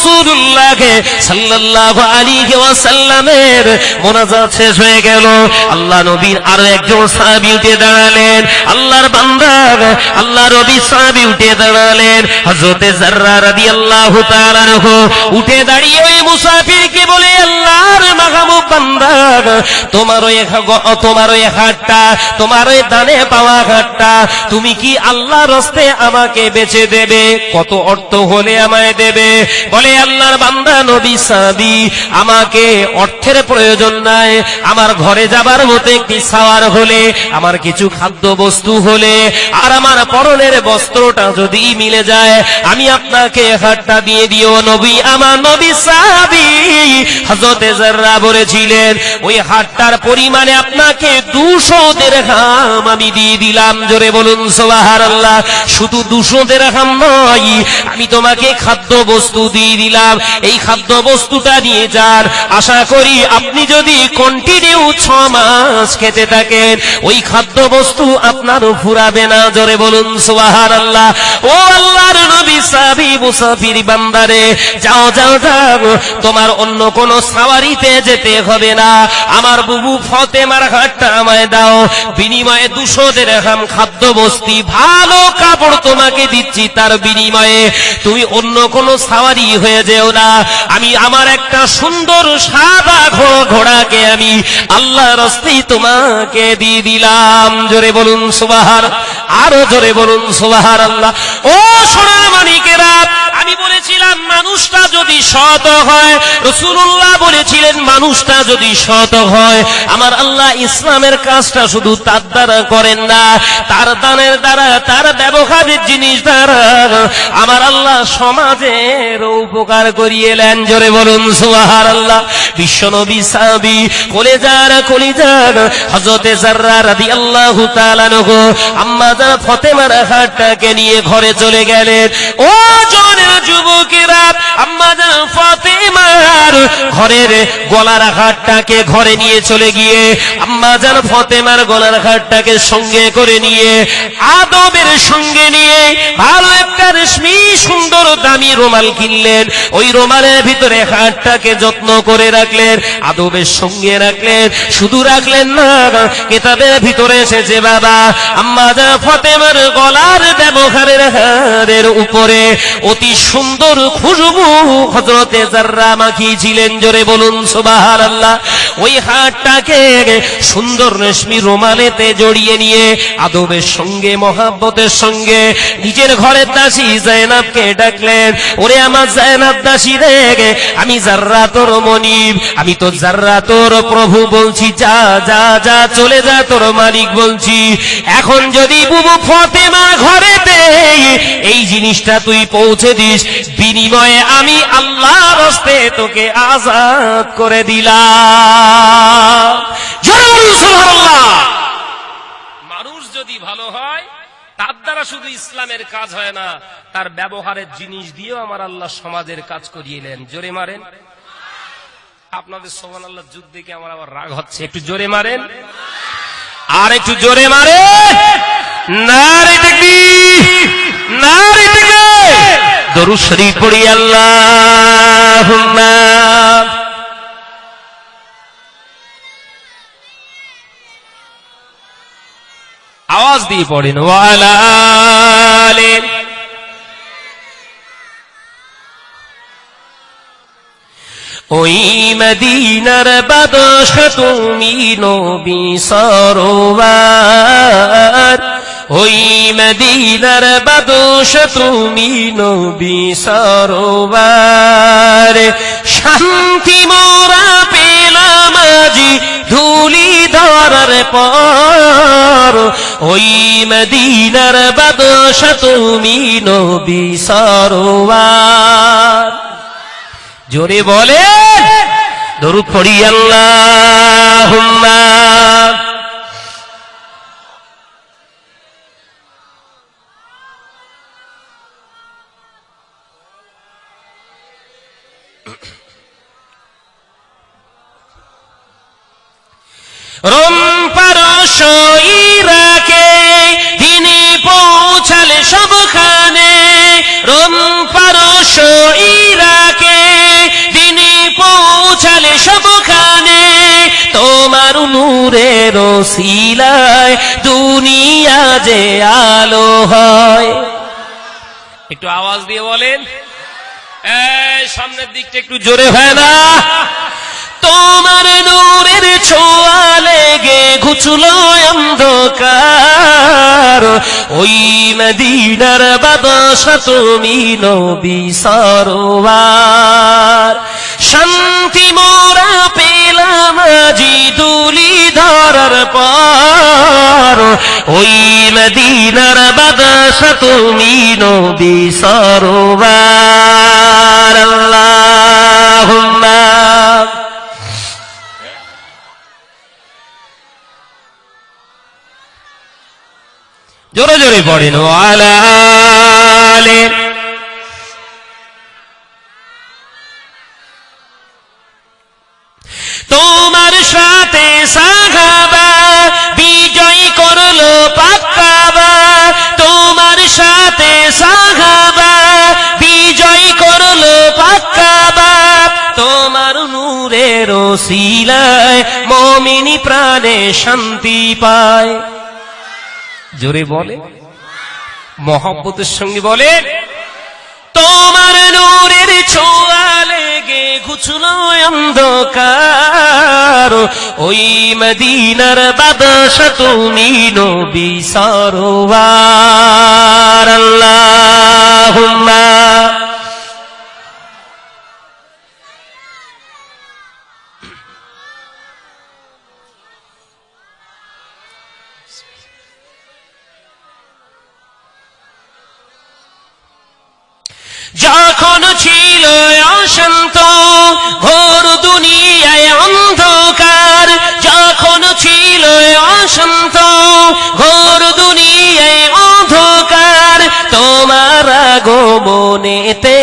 মোহাম্মদ রাসূলুল্লাহকে সাল্লাল্লাহু আলাইহি ওয়াসাল্লামের মোনাজাত শেষ হয়ে গেল। আল্লাহ নবীর আরও একজন সাহাবী উঠে দাঁড়ালেন। আল্লাহর বান্দা নবী সাহাবী উঠে দাঁড়ালেন। জাররা রাদিয়াল্লাহু তাআলা আনহু উঠে দাঁড়িয়ে ওই মুসাফিরকে বলে, আল্লাহর মাহবুব বান্দা, তোমার ওই তোমার ওই হাতটা তোমার ওই দানে পাওয়া হাতটা তুমি কি আল্লাহ রস্তে আমাকে বেচে দেবে? কত অর্থ হলে আমায় দেবে? বলে, আল্লাহর বান্দা নবী সাবি? আমাকে অর্থের প্রয়োজন নাই। আমার ঘরে যাবার মতো একটি সাওয়ার হলে, আমার কিছু খাদ্য বস্তু হলে, আর আমার পরনের বস্ত্রটা যদি মিলে যায়, আমি আপনাকে দিয়ে দিও নবী। আমার নবী হজরতে জাররা বলেছিলেন, ওই হাতটার পরিমাণে আপনাকে দুশো দেড়হাম আমি দিয়ে দিলাম। জোরে বলুন শুধু দুশো দেড়হাম নয়, আমি তোমাকে খাদ্য বস্তু দিয়ে দিলাম। এই খাদ্য বস্তুটা নিয়ে যান। আশা করি আপনি যদি কন্টিনিউ ছ মাস খেতে থাকেন, ওই খাদ্য বস্তু আপনারও ফুরাবে না। জোরে বলুন সোহার আল্লাহ ও আল্লাহর নবী সাবি বান্দারে, যাও যাও যাও, তোমার অন্য সাওয়ারিতে যেতে হবে না। আমার বুবু আমায় দাও, বিনিময়ে দুশো খাদ্য বস্তি ভালো কাপড় তোমাকে দিচ্ছি তার বিনিময়ে। তুমি অন্য সাওয়ারি হয়ে যেও না। আমি আমার একটা সুন্দর সাদা ঘোড়া, ঘোড়াকে আমি আল্লাহ রস্তেই তোমাকে দিয়ে দিলাম। জোরে বলুন সুবাহার আরও জোরে বলুন সুবাহার আল্লাহ ও সোনার মানিকেরা আমি বলেছিলাম, মানুষটা যদি সৎ হয় রসুল্লাহ বলেছিলেন, মানুষটা যদি সৎ হয়, আমার আল্লাহ ইসলামের কাজটা শুধু তার দ্বারা করেন না, তার দানের দ্বারা, তার ব্যবহারের জিনিস দ্বারা, আমার আল্লাহ সমাজের উপকার করিয়ে নেন। জোরে বলুন সুহার আল্লাহ বিশ্বনবী সাবি কলেজার কলিজার হজরতে জাররা তাআলা নগো আম্মা জান ফতেমার হাতটাকে নিয়ে ঘরে চলে গেলেন, ও জনের যুবকেরা, আম্মা ফাতেমার ঘরের গলার হাটটাকে ঘরে নিয়ে চলে গিয়ে আম্মা জান ফাতেমার গলার হাটটাকে সঙ্গে করে নিয়ে, আদবের সঙ্গে নিয়ে ভালো একটা রেশমি সুন্দর দামি রোমাল কিনলেন। ওই রোমালের ভিতরে হাটটাকে যত্ন করে রাখলেন, আদবের সঙ্গে রাখলেন, শুধু রাখলেন না, কেতাবের ভিতরে এসেছে বাবা, আম্মা জান ফাতেমার গলার ব্যবহারের হারের উপরে অতি সুন্দর খুশবু হজরতে জাররা মাখিয়েছিলেন জোরে বলুন সুবাহার আল্লাহ ওই হাটটাকে সুন্দর রেশমি রোমালেতে জড়িয়ে নিয়ে, আদবের সঙ্গে, মহাব্বতের সঙ্গে নিজের ঘরের দাসী জায়নাবকে ডাকলেন, ওরে আমার জায়নাব দাসী রে, আমি জাররা তোর মনিব, আমি তো জাররা তোর প্রভু বলছি, যা যা যা, চলে যা, তোর মালিক বলছি। এখন যদি বুবু ফতেমা ঘরেতে এই জিনিসটা তুই পৌঁছে দিস বিনিময়ে আমি আল্লাহর হস্তে তোকে আজাদ করে দিলাম। মানুষ যদি ভালো হয়, তার দ্বারা শুধু ইসলামের কাজ হয় না, তার ব্যবহারের জিনিস দিয়েও আমার আল্লাহ সমাজের কাজ করিয়েলেন জোরে মারেন। আপনাদের সোমান আল্লাহ যুদ্ধ দেখে আমার আবার রাগ হচ্ছে। একটু জোরে মারেন। আর একটু জোরে মারে নারে দেখবি, নারে দরুদ শরীফ পড়ি আল্লাহ আওয়াজ দিয়ে পড়েন ওয়ালালে ওই মদিনার বাদশ তুমি নবী সরোবার ওই মদিনার বাদশ তুমি নবী সরোবার শান্তি মোরা পেলাম আজি ধুলি ধরার পর। ওই মদিনার বাদশ তুমি নবী সরোবার জোরে বলে দরুদ পড়ি আল্লাহ শিলায় দুনিয়া যে আলো হয়। একটু আওয়াজ দিয়ে বলেন। সামনের দিকটা একটু জোরে হয় না। তোমার নূরের ছোঁয়া লেগে ঘুচলো অন্ধকার। ওই মদিনার বাদশা তুমি নবী সরোয়ার। শান্তি মোরা পেলাম আজি দুলি ধরার পর। ওই মদিনার বাদশা তুমি নবী সরোয়ার আল্লাহুম্মা। জোরে জোরে পড়েন তোমার শিলায় মমিনী প্রাণে শান্তি পায়। জোরে বলে। মহব্বতের সঙ্গে বলে, তোমার নূরের ছোঁয়া লেগে ঘুচলো অন্ধকার। ওই মদিনার বাদশা তুমি নবী সরোয়ার। আল্লাহুম্মা। যখন ছিল অশান্ত, ঘোর দুনিয়ায় অন্ধকার, যখন ছিল অশান্ত, ঘোর দুনিয়ায় অন্ধকার, তোমার আগমনেতে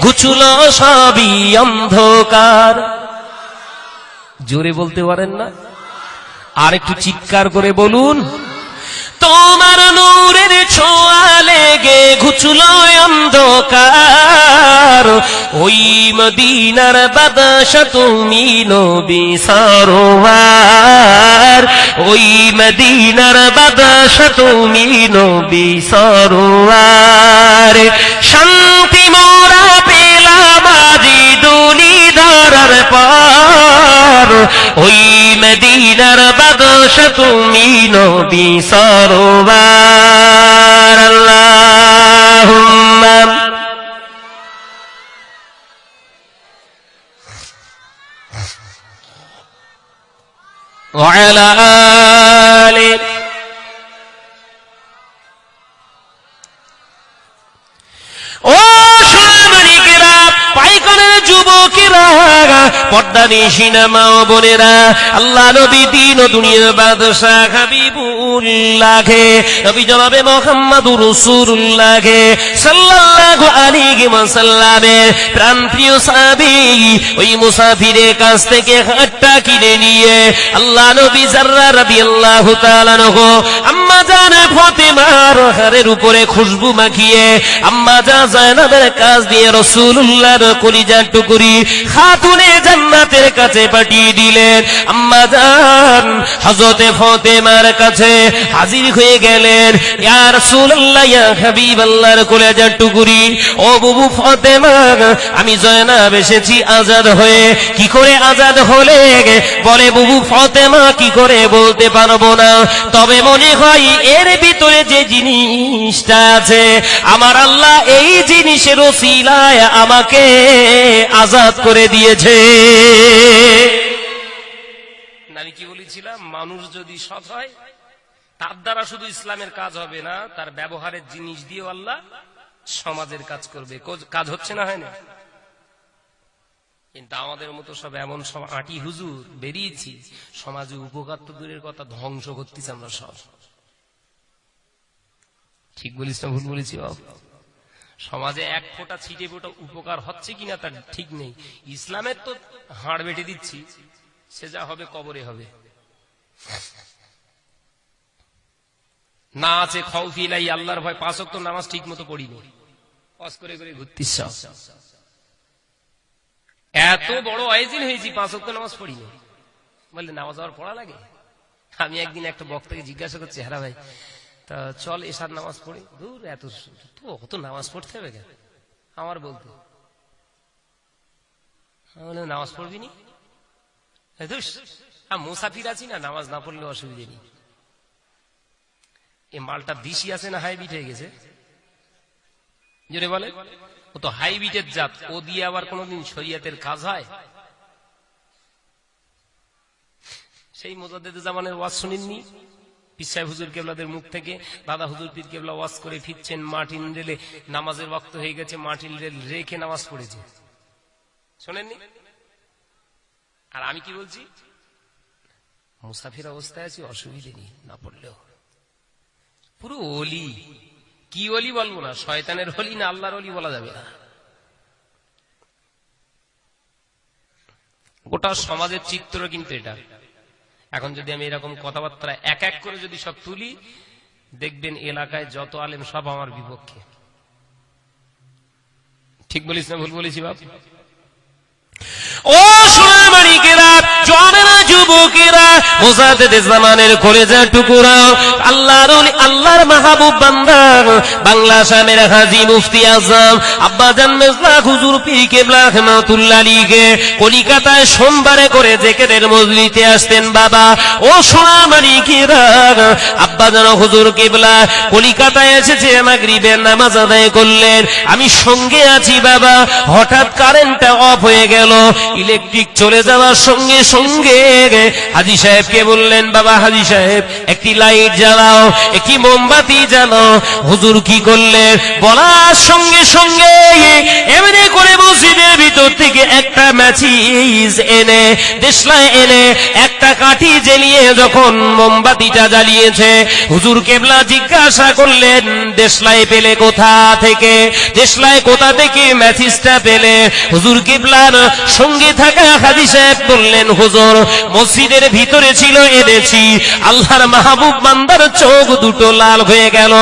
ঘুচুল সবই অন্ধকার। জোরে বলতে পারেন না? আর একটু চিৎকার করে বলুন। তোমার নূরের ছোঁয়া লেগে ঘুচুল অন্ধকার। ওই মদিনার বাদশা তুমি নবী সরোয়ার। ওই মদিনার বাদশা তুমি নবী সরোয়ার। শান্তি মোরা পেলাম আজি দুলি ধরার পর। ওই মদিনার বাদশা তুমি নবী সরোয়ার আল্লাহুম্মা وعلى آله পর্দা নিশিনা মা ও বোনেরা, আল্লাহ নবী দিন ও দুনিয়ার বাদশাহ হাবিবুল্লাহে নবী জনাবে মোহাম্মদুর রাসূলুল্লাহে সাল্লাল্লাহু আলাইহি ওয়াসাল্লামের প্রাণপ্রিয় সাহাবী ওই মুসাফিরের কাছ থেকে হাতটা কিনে নিয়ে, আল্লাহ নবী জাররা রাদিয়াল্লাহু তাআলা নহু আম্মা জান ফাতেমার হারের উপরে খুশবু মাখিয়ে, আম্মা জান জায়নাবের কাজ দিয়ে রাসূলুল্লাহর কলিজার টুকুরি, খাতুনে জান্নাতের কাছে পাঠিয়ে দিলেন। আম্মা জান, হযরতে ফাতেমার কাছে হাজির হয়ে গেলেন। ইয়া রাসূলুল্লাহ, ইয়া হাবিবাল্লাহর কলিজার টুকুরি। ও বুবু ফাতেমা, আমি জয়নাব এসেছি আজাদ হয়ে। কি করে আজাদ হলে? বলে, বুবু ফাতেমা, কি করে বলতে পারব না। তবে মনে হয় এর ভিতরে যে জিনিসটা আছে, আমার আল্লাহ এই জিনিসের ওসিলায় আমাকে আজাদ করে দিয়েছে। আমি কি বলেছিলাম? মানুষ যদি সৎ হয়, তার দ্বারা শুধু ইসলামের কাজ হবে না, তার ব্যবহারের জিনিস দিয়ে আল্লাহ সমাজের কাজ করবে। কাজ হচ্ছে না, হয় না? কিন্তু আমাদের মতো সব এমন সব আটি হুজুর বেরিয়েছি, সমাজে উপকার তো দূরের কথা, ধ্বংস করতেছি আমরা সব। ঠিক বলিস না, ভুল বলেছি বাবু সমাজে এক ফোঁটা ছিটে ফোঁটা উপকার হচ্ছে কিনা তার ঠিক নেই। ইসলামের তো হাড় বেটে দিচ্ছি, সে যা হবে কবরে হবে। না আছে খৌফিলাই আল্লাহর ভয় পাঁচ তো নামাজ ঠিক মতো পড়িনি করে করে ঘুরতিস এত বড় আয়োজন হয়েছি, পাঁচ অক্ট নামাজ পড়িনি। বললে, নামাজ আবার পড়া লাগে? আমি একদিন একটা বক্তাকে জিজ্ঞাসা করছি হ্যাঁ ভাই তা চল এসার নামাজ পড়ি। দূর, এত তো অত নামাজ পড়তে হবে কেন? আমার বলতে। নামাজ পড়বি নি? এ মুসাফির আছি না, নামাজ না পড়লে অসুবিধে নেই। এই মালটা দিশি আছে না হাইব্রিড হয়ে গেছে? জোরে বলে। ও তো হাইব্রিডের জাত, ও দিয়ে আবার কোনোদিন শরিয়াতের কাজ হয়? সেই মোজাদ্দেদ জামানের ওয়াজ শুনেননি? পিসাই হুজুর কেবলাদের মুখ থেকে দাদা হুজুর পীর কেবলা ওয়াজ করে ফিরছেন মার্টিন রেলে, নামাজের ওয়াক্ত হয়ে গেছে মার্টিন রেল রেখে নামাজ পড়েছে। শোনেননি? আর আমি কি বলছি? মুসাফির অবস্থায় আছি, অসুবিধে নেই, না পড়লেও। পুরো অলি। কি অলি বলব না, শয়তানের হলি না আল্লাহর অলি বলা যাবে না। গোটা সমাজের চিত্র কিন্তু এটা। এখন যদি আমি এরকম কথাবার্তা এক এক করে যদি সব তুলি, দেখবেন এলাকায় যত আলেম সব আমার বিপক্ষে। ঠিক বলিস না, ভুল বলেছি বাপ? ও সোনামানিকেরা জনেরা যুবকেরা, মোজাদ্দেদে জামানের কলেজা টুকুরা, আল্লাহর আল্লাহর মাহবুব বান্দা, বাংলা শামের হাজী মুফতি আজম মেজলা হুজুর কলিকাতায় সোমবারে করে জেকেরের মজলিতে আসতেন বাবা। ও সোনামানিকেরা আব্বাজান হুজুর কেবলা, কলিকাতায় এসেছে, মাগরিবের নামাজ আদায় করলেন। আমি সঙ্গে আছি বাবা, হঠাৎ কারেন্টটা অফ হয়ে গেল ইলেকট্রিক চলে যাওয়ার সঙ্গে সঙ্গে হাজি সাহেবকে বললেন, বাবা হাজি সাহেব, একটি লাইট জ্বালাও, একটি মোমবাতি জ্বালাও। হুজুর কি করলেন? বলার সঙ্গে সঙ্গে এমনি করে মসজিদের ভিতর থেকে একটা ম্যাচিস এনে দেশলায় এনে, একটা কাঠি জ্বালিয়ে যখন মোমবাতিটা জ্বালিয়েছে, হুজুর কেবলা জিজ্ঞাসা করলেন দেশলাই পেলে কোথা থেকে? দেশলাই কোথা থেকে ম্যাচিসটা পেলে? হুজুর কেবলার সঙ্গে থাকা হাজি সাহেব বললেন, হুজুর মসজিদের ভিতরে ছিল এনেছি। আল্লাহর মাহবুব বান্দার চোখ দুটো লাল হয়ে গেল।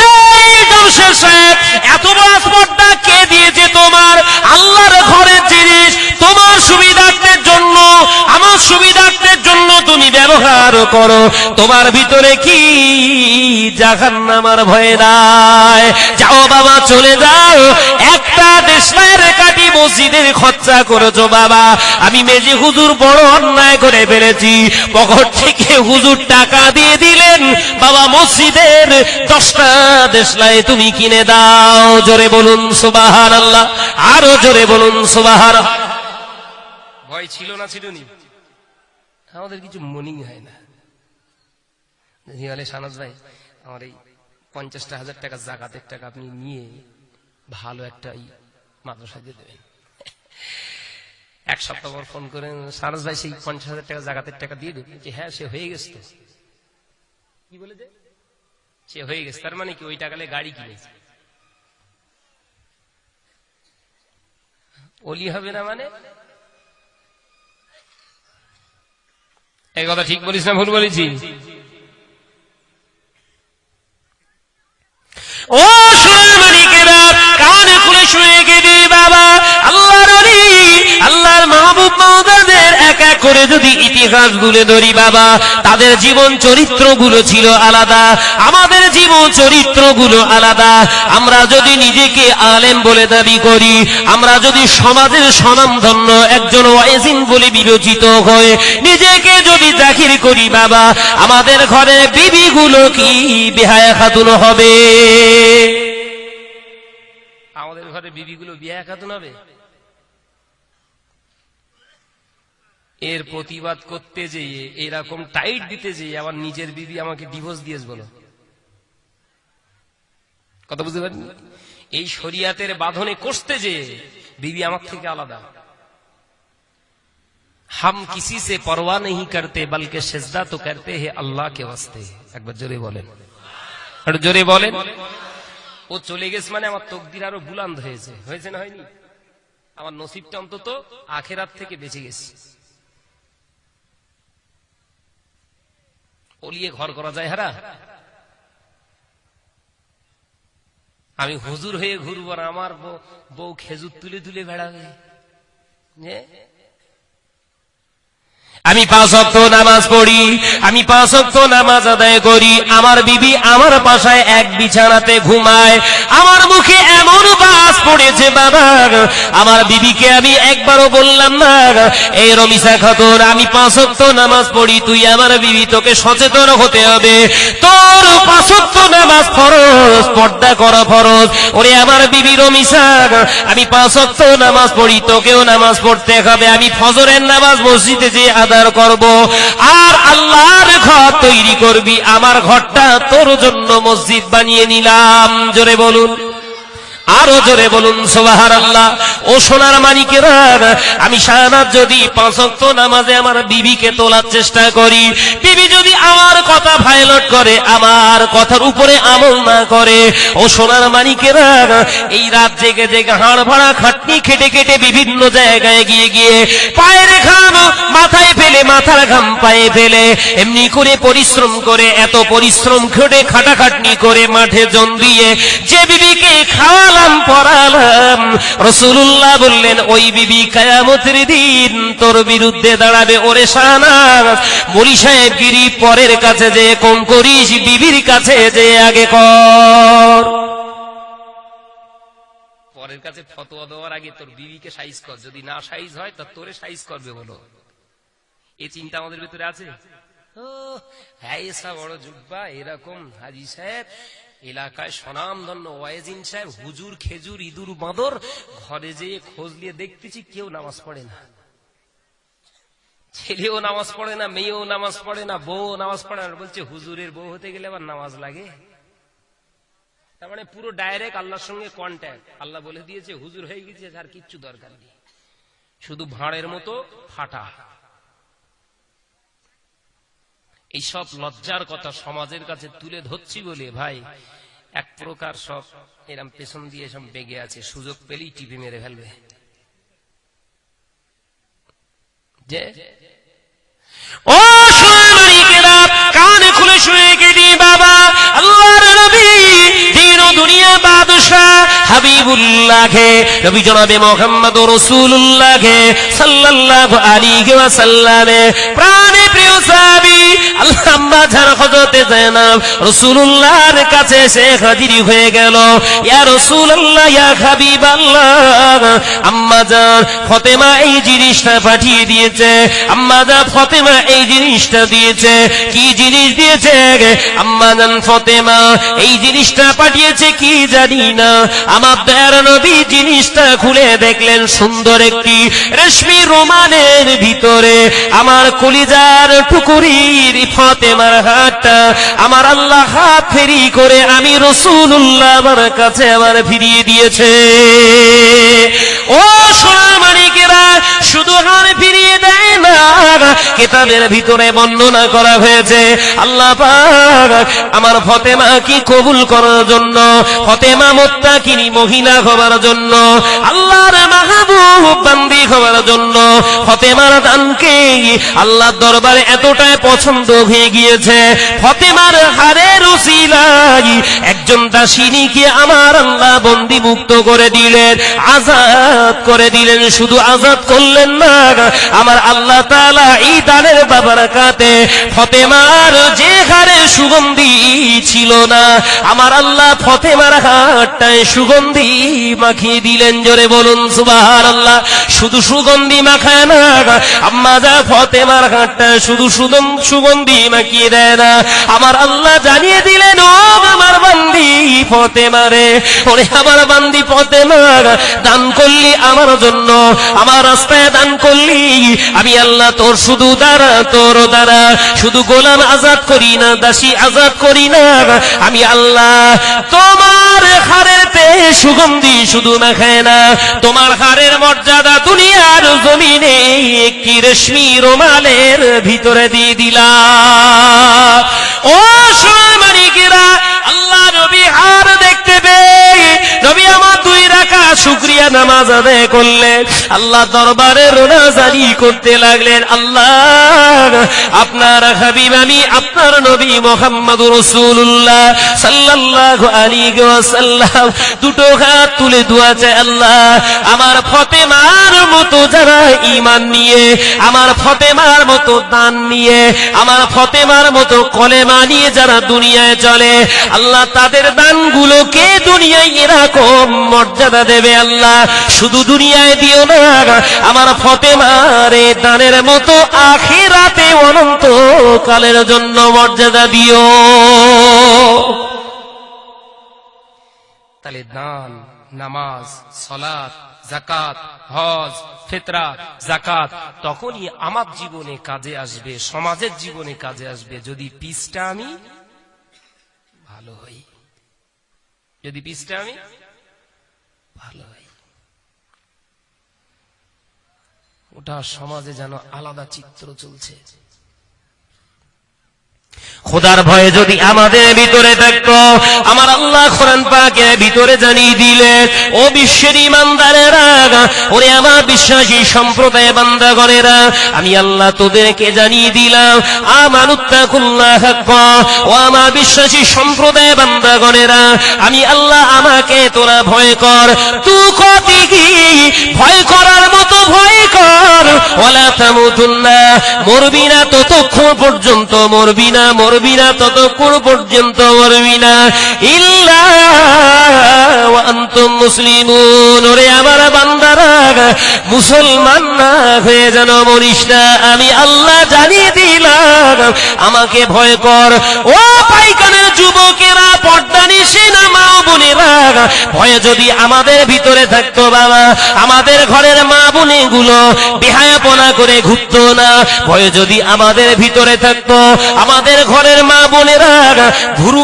এই এত স্পটটা কে দিয়েছে তোমার? আল্লাহর ঘরের জিনিস। তোমার সুবিধার্থের জন্য, আমার সুবিধার্থের জন্য তুমি ব্যবহার করো। তোমার ভিতরে কি ভয় যাও বাবা, চলে যাও। একটা দেশের কাটি মসজিদের খরচা করেছ বাবা। আমি মেজে হুজুর বড় অন্যায় করে ফেলেছি। পকেট থেকে হুজুর টাকা দিয়ে দিলেন। বাবা, মসজিদের দশটা দেশলাই তুমি কিনে দাও। জোরে বলুন সুবাহার আল্লাহ আরও জোরে বলুন সুবাহার ভয় ছিল না ছিল আমাদের কিছু মনিং হয় না। সানাজ ভাই, আমার এই পঞ্চাশটা হাজার টাকা জাকাতের টাকা আপনি নিয়ে ভালো একটা মাদ্রাসা দিয়ে দেবেন। এক সপ্তাহ পর ফোন করে সারস ভাই সেই পঞ্চাশ হাজার টাকা জাগাতের টাকা দিয়ে দেবে। যে হ্যাঁ সে হয়ে গেছে কি বলে সে হয়ে গেছে, তার মানে কি ওই টাকালে গাড়ি কিনেছে? অলি হবে না মানে? এই কথা ঠিক বলিস না, ভুল বলেছি। ও সোনার মালিকেরা কানে খুলে শুনে অলি আল্লাহর মাহবুব মাওদাদের এক এক করে যদি ইতিহাস গুলে ধরি বাবা, তাদের জীবন চরিত্রগুলো ছিল আলাদা, আমাদের জীবন চরিত্রগুলো আলাদা। আমরা যদি নিজেকে আলেম বলে দাবি করি, আমরা যদি সমাজের স্বনামধন্য একজন ওয়াইজিন বলে বিবেচিত হয়ে নিজেকে যদি জাহির করি বাবা, আমাদের ঘরে বিবিগুলো কি বেহায়া খাতুন হবে? আমাদের ঘরে বিবিগুলো বিয়া খাতুন হবে? এর প্রতিবাদ করতে যেয়ে, এরকম টাইট দিতে যেয়ে আমার নিজের বিবি আমাকে ডিভোর্স দিয়েস বলো। কথা বুঝতে পারি এই শরিয়াতের বাঁধনে কষতে যেয়ে বিবি আমার থেকে আলাদা। হাম কিসি সে পরোয়া নেই করতে, বলকে সেজদা তো করতে হে আল্লাহ কে ওয়াস্তে। একবার জোরে বলেন। জোরে বলেন। ও চলে গেছে মানে আমার তকদির আরও বুলান্দ হয়েছে। হয়েছে না হয়নি? আমার নসিবটা অন্তত আখেরাত থেকে বেঁচে গেছে। ওলিয়ে ঘর করা যায় হারা আমি হুজুর হয়ে ঘুরবো আর আমার বউ- খেজুর তুলে তুলে বেড়াবে? আমি পাঁচ অক্ত নামাজ পড়ি, আমি পাঁচ অক্ত নামাজ আদায় করি, আমার বিবি আমার পাশায় এক বিছানাতে ঘুমায়, আমার মুখে এমন বাস পড়েছে বাবা, আমার বিবিকে আমি একবারও বললাম না, এই রমিসা খাতুন, আমি পাঁচ অক্ত নামাজ পড়ি, তুই আমার বিবি, তোকে সচেতন হতে হবে, তোর পাঁচ অক্ত নামাজ ফরজ, পর্দা করা ফরজ, ওরে আমার বিবি রমিসা আমি পাঁচ অক্ত নামাজ পড়ি, তোকেও নামাজ পড়তে হবে, আমি ফজরের নামাজ মসজিদে যে আদার করব। আর আল্লাহর ঘর তৈরি করবি, আমার ঘরটা তোর জন্য মসজিদ বানিয়ে নিলাম। জোরে বলুন। আরও জোরে বলুন সোবাহার আল্লাহ ও সোনার মানিকেরা, আমি সারানাথ যদি পাঁচক্ত নামাজে আমার বিবিকে তোলার চেষ্টা করি, বিবি যদি আমার কথা ভাইলট করে, আমার কথার উপরে আমল না করে, ও সোনার মানিকেরা, এই রাত জেগে জেগে হাড় ভাড়া খাটনি খেটে খেটে বিভিন্ন জায়গায় গিয়ে গিয়ে পায়ের ঘাম মাথায় ফেলে, মাথার ঘাম পায়ে ফেলে, এমনি করে পরিশ্রম করে, এত পরিশ্রম খেটে খাটাখাটনি করে মাঠে জন দিয়ে যে বিবিকে খাওয়ালাম পড়ালাম। রসুল্লাহ বললেন, ওই বিবি কায়ামতের দিন তোর বিরুদ্ধে দাঁড়াবে ওরে সানাস মরি সাহেব, গিরি পরের কাছে যে কম করিস, বিবির কাছে যে আগে কর। হয় এরকম হাজি সাহেব। এলাকায় স্বনামধন্য ওয়াইজিন সাহেব, হুজুর খেজুর, ইঁদুর, বাঁদর, ঘরে যেয়ে খোঁজ নিয়ে দেখতেছি কেউ নামাজ পড়ে না। ছেলেও নামাজ পড়ে না, মেয়েও নামাজ পড়ে না বউ নামাজ পড়ে না। বলছে, হুজুরের বউ হতে গেলে আবার নামাজ লাগে। তার মানে পুরো ডাইরেক্ট আল্লাহর সঙ্গে কন্ট্যাক্ট আল্লাহ বলে দিয়েছে, হুজুর হয়ে গেছে, আর কিচ্ছু দরকার নেই। শুধু ভাঁড়ের মতো ফাটা। এইসব লজ্জার কথা সমাজের কাছে তুলে ধরছি বলে, ভাই, এক প্রকার সব এরম পেছন দিয়ে সব বেগে আছে, সুযোগ পেলেই টিপি মেরে ফেলবে। যে? ও কানে খুলে শুয়ে গেলি বাবা, আল্লাহর নবী, দিন দুনিয়া বাদশাহ হাবিবুল্লাহকে নবী জনাবে মোহাম্মদ রাসূলুল্লাহকে সাল্লাল্লাহু আলাইহি ওয়াসাল্লামে, প্রাণে সাহাবী, আল্লাহ আম্মা জান হযরতে যায়নাব, রাসূলুল্লাহর কাছে এসে হাজির হয়ে গেল। ইয়া রাসূলুল্লাহ, ইয়া হাবিবাল্লাহ, আম্মা জান ফাতেমা এই জিনিসটা পাঠিয়ে দিয়েছে। আম্মা জান ফাতেমা এই জিনিসটা দিয়েছে। কি জিনিস দিয়েছে আম্মা জান ফাতেমা এই জিনিসটা পাঠিয়েছে কি জানি না। আমার দয়ার নবী জিনিসটা খুলে দেখলেন সুন্দর একটি রেশমি রোমানের ভিতরে। আমার কলিজার টুকুরির ফাতেমার হাতটা আমার আল্লাহ হাত ফেরি করে আমি রসুল্লাহ আমার কাছে আমার ফিরিয়ে দিয়েছে। ও সোনামানিকেরা শুধু হার ফিরিয়ে দেয় না ভিতরে বর্ণনা করা হয়েছে, আল্লাহ আমার ফতেমা কি কবুল করার জন্য, ফতেমা মোত্তাকিনী মহিলা হবার জন্য, আল্লাহর মাহবুব বান্দি হবার জন্য, ফতেমার দানকে আল্লাহর দরবারে এতটাই পছন্দ হয়ে গিয়েছে। ফতেমার হারের উসিলাই একজন দাসিনীকে আমার আল্লাহ বন্দি মুক্ত করে দিলেন, আজাদ করে দিলেন, শুধু আজাদ করলেন না, আমার আল্লাহ তাআলা এই দানের বাবার কাতে ফতেমার যে হারে সুগন্ধি ছিল না, আমার আল্লাহ ফতেমার হাটটায় সুগন্ধি মাখিয়ে দিলেন, জোরে বলুন সুবহানাল্লাহ, শুধু সুগন্ধি মাখায় না, আম্মা যা ফতেমার হাটটায় শুধু সুদম সুগন্ধি মাখিয়ে দেয় না। আমার আল্লাহ জানিয়ে দিলেন, ও আমার বান্দি ফতেমারে ওরে আমার বান্দি ফতেমা দান করলি আমার জন্য, আমার রাস্তায় দান করলি। আমি আল্লাহ তোর শুধু দ্বারা, তোর দ্বারা। শুধু গোলাম আজাদ করি না, দাসী আজাদ করি না। আমি আল্লাহ তোমার হারের পে সুগন্ধি শুধু মাখায় না। তোমার হারের মর্যাদা দুনিয়ার জমিনে একটি রেশমি রোমালের ভিতরে দিয়ে দিলাম। ও সোনামানিকেরা আল্লাহ নবী আর দেখতে পেয়ে নবী আমার রাখা শুক্রিয়া নামাজ আদায় করলেন আল্লাহ দরবারে রোনা জারি করতে লাগলেন, আল্লাহ আপনার হাবিব আমি, আপনার নবী মোহাম্মদ রসুল্লাহ সাল্লাল্লাহু আলাইহি ওয়াসাল্লাম দুটো হাত তুলে দোয়া চায় আল্লাহ আমার ফতেমার মতো যারা ঈমান নিয়ে, আমার ফতেমার মতো দান নিয়ে, আমার ফতেমার মতো কলেমা নিয়ে যারা দুনিয়ায় চলে, আল্লাহ তাদের দানগুলোকে দুনিয়ায় এরকম মর্যাদা দেবে আল্লাহ। শুধু দুনিয়ায় দিও না, আমার ফতেমার দানের মতো আখেরাতে অনন্ত কালের জন্য মর্যাদা দিও। তাহলে দান, নামাজ সলাত জাকাত হজ ফেতরা জাকাত তখনই আমার জীবনে কাজে আসবে, সমাজের জীবনে কাজে আসবে। যদি পিসটা আমি, ভালো হই। যদি পিসটা আমি ভালো হই ওটা সমাজে যেন আলাদা চিত্র চলছে। খোদার ভয়ে যদি আমাদের ভিতরে থাকতো, আমার আল্লাহ কোরআন পাকের ভিতরে জানিয়ে দিলেন, ও বিশ্বের ইমানদারেরা, ওরে আমার বিশ্বাসী সম্প্রদায় বান্দা বান্দাগণেরা, আমি আল্লাহ তোদেরকে জানিয়ে দিলাম আমানুত্তাকুল্লাহ ও আমার বিশ্বাসী সম্প্রদায় বান্দা বান্দাগণেরা, আমি আল্লাহ আমাকে তোরা ভয় কর, তু কতি কি? ভয় করার মতো ভয় কর ওলা তামুতুল্লাহ মরবি না ততক্ষণ পর্যন্ত মরবি না মরবি না, ততক্ষণ পর্যন্ত মরবি না। ইল্লা মুসলিম ওরে আমার বান্দারা, মুসলমান না হয়ে যেন মরিস না। আমি আল্লাহ জানিয়ে দিলাম, আমাকে ভয় কর। ও পাইকানের যুবকেরা, পর্দা নিশে না মা বোনেরা ভয়ে যদি আমাদের ভিতরে থাকতো বাবা, আমাদের ঘরের মা বোনে গুলো বেহায়াপনা করে না, ভয়ে যদি আমাদের ভিতরে থাকতো, আমাদের ঘরের মা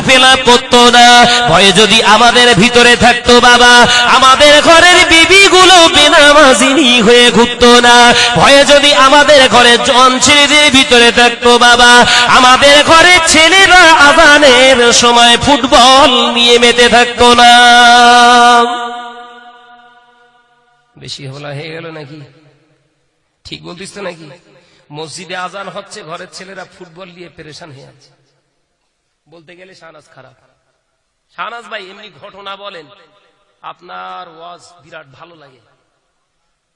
ফেলা করতো না, ভয়ে যদি আমাদের ভিতরে থাকতো বাবা, আমাদের ঘরের বিবি গুলো বেনামাজিনী হয়ে না, ভয়ে যদি আমাদের ঘরে জন ছেলেদের ভিতরে থাকতো বাবা, আমাদের ছেলেরা সময় ফুটবল নিয়ে মেতে থাকতো না। বেশি হলা হয়ে গেল নাকি? ঠিক বলতিস তো নাকি? মসজিদে আজান হচ্ছে, ঘরের ছেলেরা ফুটবল নিয়ে পেরেশান হয়ে আছে। বলতে গেলে শাহনাজ খারাপ। শাহনাজ ভাই, এমনি ঘটনা বলেন। আপনার ওয়াজ বিরাট ভালো লাগে।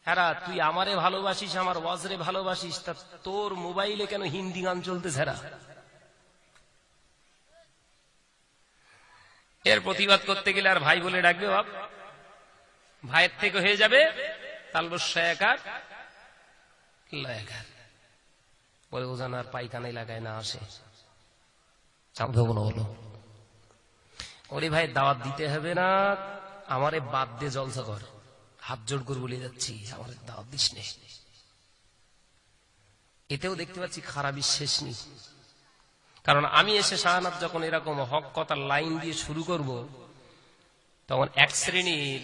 হ্যাঁ তুই আমারে ভালোবাসিস, আমার ওয়াজরে ভালোবাসিস, তা তোর মোবাইলে কেন হিন্দি গান চলতেছে হ্যাঁ এর প্রতিবাদ করতে গেলে আর ভাই বলে ডাকবে বাপ। ভাইয়ের থেকে হয়ে যাবে বলে ওজান আর এলাকায় না আসে। ওরে ভাই, দাওয়াত দিতে হবে না। আমারে বাদ দিয়ে জলসা কর। হাত জোড় করে বলে যাচ্ছি, আমার দাওয়াত দিস নে। এতেও দেখতে পাচ্ছি খারাপই শেষ নেই। কারণ আমি এসে শাহনাথ যখন এরকম হক কথার লাইন দিয়ে শুরু করব, তখন এক শ্রেণির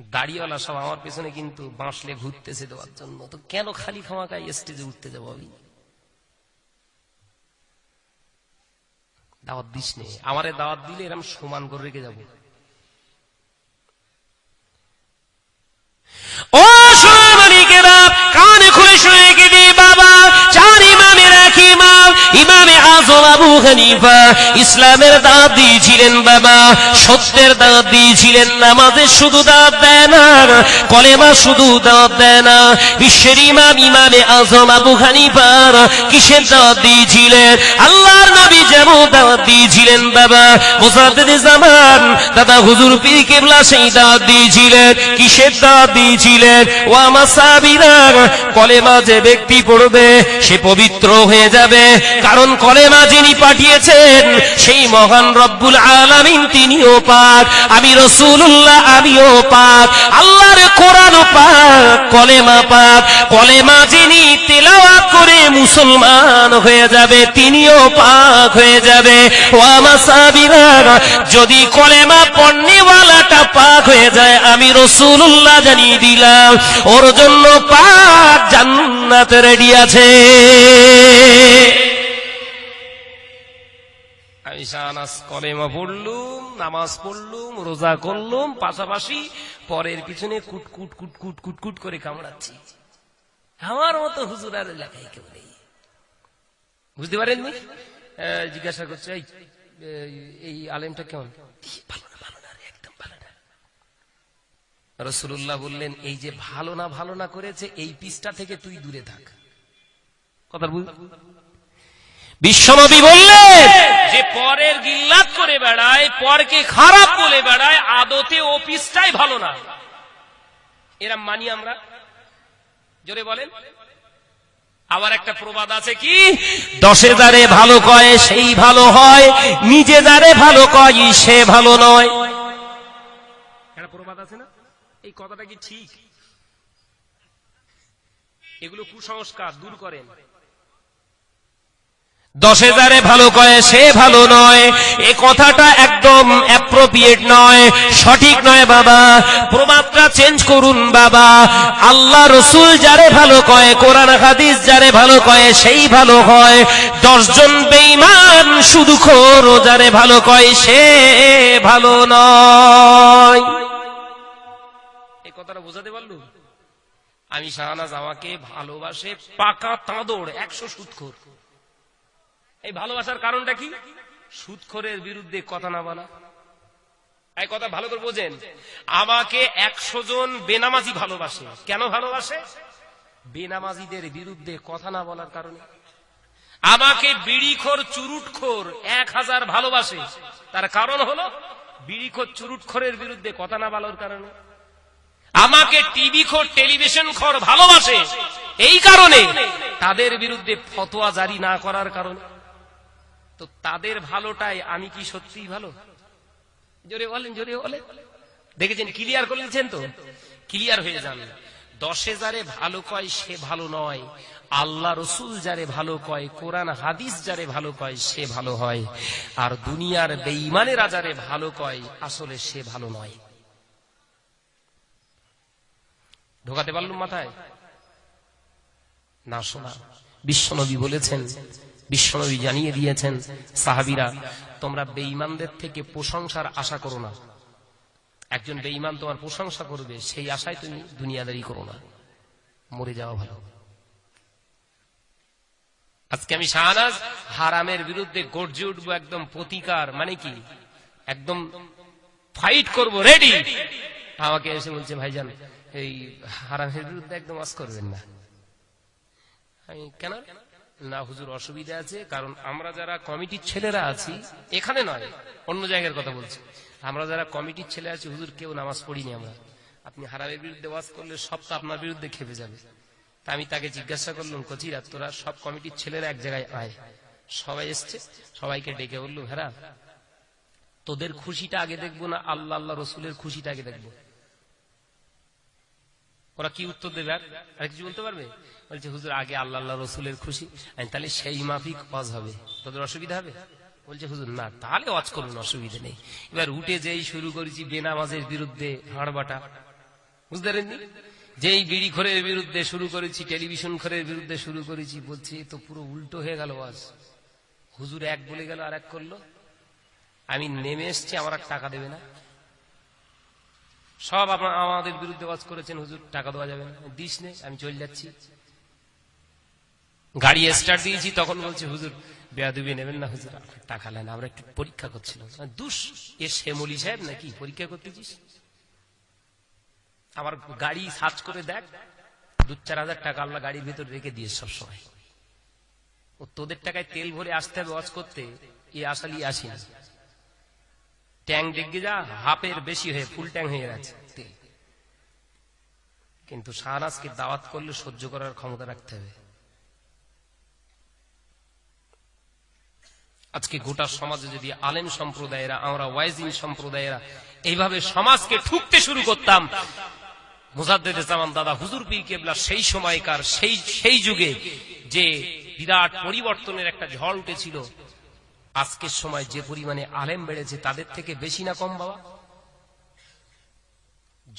দাড়িওয়ালা সব আমার পেছনে কিন্তু বাঁশলে ঘুরতেছে দেওয়ার জন্য। তো কেন খালি খামাকায় স্টেজে উঠতে যাব আমি? দাওয়াত দিস নে। আমারে দাওয়াত দিলে এরকম সমান করে রেখে যাব। কানে খুলে শুনে রেখে বাবা। চার ইমামের এক ইমাম, ইমামে আজম আবু হানিফা, ইসলামের দাঁত দিয়েছিলেন বাবা, সত্যের দাঁত দিয়েছিলেন নামাজের শুধু দাঁত দেয় না, কলেমা শুধু দাঁত দেয় না, বিশ্বের ইমাম, ইমামে আজম আবু হানিফার কিসের দাঁত দিয়েছিলেন? আল্লাহর নবী যেমন দাঁত দিয়েছিলেন বাবা জামান, দাদা হুজুর কেবলা সেই দাঁত দিয়েছিলেন, কিসের দাঁত দিয়েছিলেন? ও আমার কলেমা যে ব্যক্তি পড়বে, সে পবিত্র হয়ে যাবে, কারণ কলেমা যিনি পাঠিয়েছেন, সেই মহান রব্বুল আলামিন তিনিও পাক, আমি রসুল্লাহ আমিও পাক। আল্লাহর কোরআন পাক, কলেমা পাক। কলেমা যিনি তেলাওয়াত করে মুসলমান হয়ে যাবে, তিনিও পাক হয়ে যাবে। ও আমার যদি কলেমা পণ্যওয়ালাটা পাক হয়ে যায়, আমি রসুল্লাহ জানিয়ে দিলাম, ওর জন্য পাক জান্নাত রেডি আছে। নামাজ পড়লুম, রোজা করলুম, পাশাপাশি পরের পিছনে কুট কুট কুট কুট কুট কুট করে কামড়াচ্ছি। আমার মতো হুজুর আর এলাকায় কেউ নেই। বুঝতে পারেননি? জিজ্ঞাসা করছে, এই আলেমটা কেমন? না, ভালো না রসুল্লাহ বললেন, এই যে ভালো না ভালো না করেছে, এই পিসটা থেকে তুই দূরে থাক। কথা বুঝ বিশ্বনবী বললেন, যে পরের গিল্লাত করে বেড়ায়, পরকে খারাপ বলে বেড়ায়, আদতে ও পিসটাই ভালো না। এরা মানি আমরা? জোরে বলেন। আবার একটা প্রবাদ আছে কি? দশে যারে ভালো কয়, সেই ভালো হয়। নিজে যারে ভালো কয়, সে ভালো নয়। একটা প্রবাদ আছে না? এই কথাটা কি ঠিক? এগুলো কুসংস্কার, দূর করেন। দশে যারে ভালো কয়, সে ভালো নয়। এ কথাটা একদম অ্যাপ্রোপ্রিয়েট নয়, সঠিক নয় বাবা। প্রবাদটা চেঞ্জ করুন বাবা। আল্লাহ রসুল যারে ভালো কয়, কোরআন হাদিস যারে ভালো কয়, সেই ভালো হয়। দশজন বেঈমান শুধু খোর যারে ভালো কয়, সে ভালো নয়। এই কথাটা বোঝাতে পারলু? আমি শাহনাজ আমাকে ভালোবাসে পাকা তাঁদড় একশো সুৎখোর এই ভালোবাসার কারণটা কি? সুৎখরের বিরুদ্ধে কথা না বলা। এই কথা ভালো করে বোঝেন। আমাকে একশো জন বেনামাজি ভালোবাসে। কেন ভালোবাসে? বেনামাজিদের বিরুদ্ধে কথা না বলার কারণে। আমাকে বিড়িখোর, চুরুটখোর এক হাজার ভালোবাসে। তার কারণ হলো, বিড়িখোর, চুরুটখোরের বিরুদ্ধে কথা না বলার কারণে। আমাকে টিভি খোর টেলিভিশন খোর ভালোবাসে। এই কারণে তাদের বিরুদ্ধে ফতোয়া জারি না করার কারণে। তো তাদের ভালোটাই, আমি কি সত্যিই ভালো? জোরে বলেন জোরে বলেন। দেখেছেন ক্লিয়ার করে দিচ্ছেন তো? ক্লিয়ার হয়ে যান। দশে যারে ভালো কয়, সে ভালো নয়। আল্লাহ রসুল যারে ভালো কয়, কোরআন, হাদিস যারে ভালো কয়, সে ভালো হয়। আর দুনিয়ার বেঈমানেরা যারে ভালো কয়, আসলে সে ভালো নয়। ঢোকাতে পারলুম মাথায়? না শোনা। বিশ্বনবী বলেছেন বিশ্বনবী জানিয়ে দিয়েছেন, সাহাবিরা, তোমরা বেঈমানদের থেকে প্রশংসার আশা করো না। একজন বেঈমান তোমার প্রশংসা করবে, সেই আশায় তুমি দুনিয়াদারি করো না। মরে যাওয়া ভালো। আজকে আমি শাহনাজ হারামের বিরুদ্ধে গর্জে উঠবো একদম প্রতিকার মানে কি? একদম ফাইট করব রেডি আমাকে এসে বলছে, ভাইজান, এই হারামের বিরুদ্ধে একদম আজ করবেন না। আমি, কেন? না, হুজুর, অসুবিধা আছে, কারণ আমরা যারা কমিটির ছেলেরা আছি, এখানে নয়, অন্য জায়গার কথা বলছি। আমরা যারা কমিটির ছেলে আছি, হুজুর, কেউ নামাজ পড়িনি আমরা। আপনি হারামের বিরুদ্ধে ওয়াজ করলে সব তো আপনার বিরুদ্ধে খেপে যাবে। তা আমি তাকে জিজ্ঞাসা করলাম, কচিরা তোরা সব কমিটির ছেলেরা এক জায়গায় আয়। সবাই এসছে, সবাইকে ডেকে বলল ভেরা তোদের খুশিটা আগে দেখব না, আল্লাহ আল্লাহ রসুলের খুশিটা আগে দেখব? ওরা কি উত্তর দেবে আর কিছু বলতে পারবে? বলছে, হুজুর, আগে আল্লাহ আল্লাহ রসুলের খুশি। তাহলে সেই মাফিক ওয়াজ হবে। তোদের অসুবিধা হবে? বলছে, হুজুর, না, তাহলে ওয়াজ করুন, অসুবিধা নেই। এবার উঠে যেই শুরু করেছি বেনামাজের বিরুদ্ধে হাড়বাটা। বুঝতে যেই বিড়ি খোরের বিরুদ্ধে শুরু করেছি, টেলিভিশন খোরের বিরুদ্ধে শুরু করেছি, বলছি তো পুরো উল্টো হয়ে গেল ওয়াজ। হুজুর এক বলে গেল আর এক করল। আমি নেমে এসছি, আমার আর টাকা দেবে না। সব আপনার আমাদের বিরুদ্ধে ওয়াজ করেছেন, হুজুর, টাকা দেওয়া যাবে না। দিস নে, আমি চলে যাচ্ছি। গাড়ি স্টার্ট দিয়েছি, তখন বলছে, হুজুর, বেয়াদুবি নেবেন না, হুজুর টাকা নেন, আমরা একটু পরীক্ষা করছিলাম। দুস, এ শ্যামলি সাহেব নাকি পরীক্ষা করতেছিস? আমার গাড়ি সার্চ করে দেখ, দু চার হাজার টাকা আল্লাহ গাড়ির ভিতর রেখে দিয়ে সবসময়। ও তোদের টাকায় তেল ভরে আসতে হবে ওয়াজ করতে, এ আসালি আসি না ট্যাং দেখে যা, হাফের বেশি হয়ে, ফুল ট্যাং হয়ে গেছে, তেল। কিন্তু শাহনাজকে দাওয়াত করলে সহ্য করার ক্ষমতা রাখতে হবে। আজকে গোটা সমাজে যদি আলেম সম্প্রদায়েরা, আমরা ওয়াইজিন সম্প্রদায়েরা এইভাবে সমাজকে ঠুকতে শুরু করতাম, মুজাদ্দেদ জামান দাদা হুজুর পীর কেবলা সেই সময়কার, সেই সেই যুগে যে বিরাট পরিবর্তনের একটা ঝড় উঠেছিল, আজকের সময় যে পরিমাণে আলেম বেড়েছে তাদের থেকে বেশি না কম বাবা?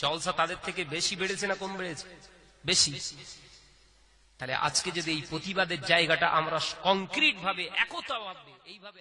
জলসা তাদের থেকে বেশি বেড়েছে না কম বেড়েছে? বেশি। তাহলে আজকে যদি এই প্রতিবাদের জায়গাটা আমরা কংক্রিট ভাবে একতা ভাবে এইভাবে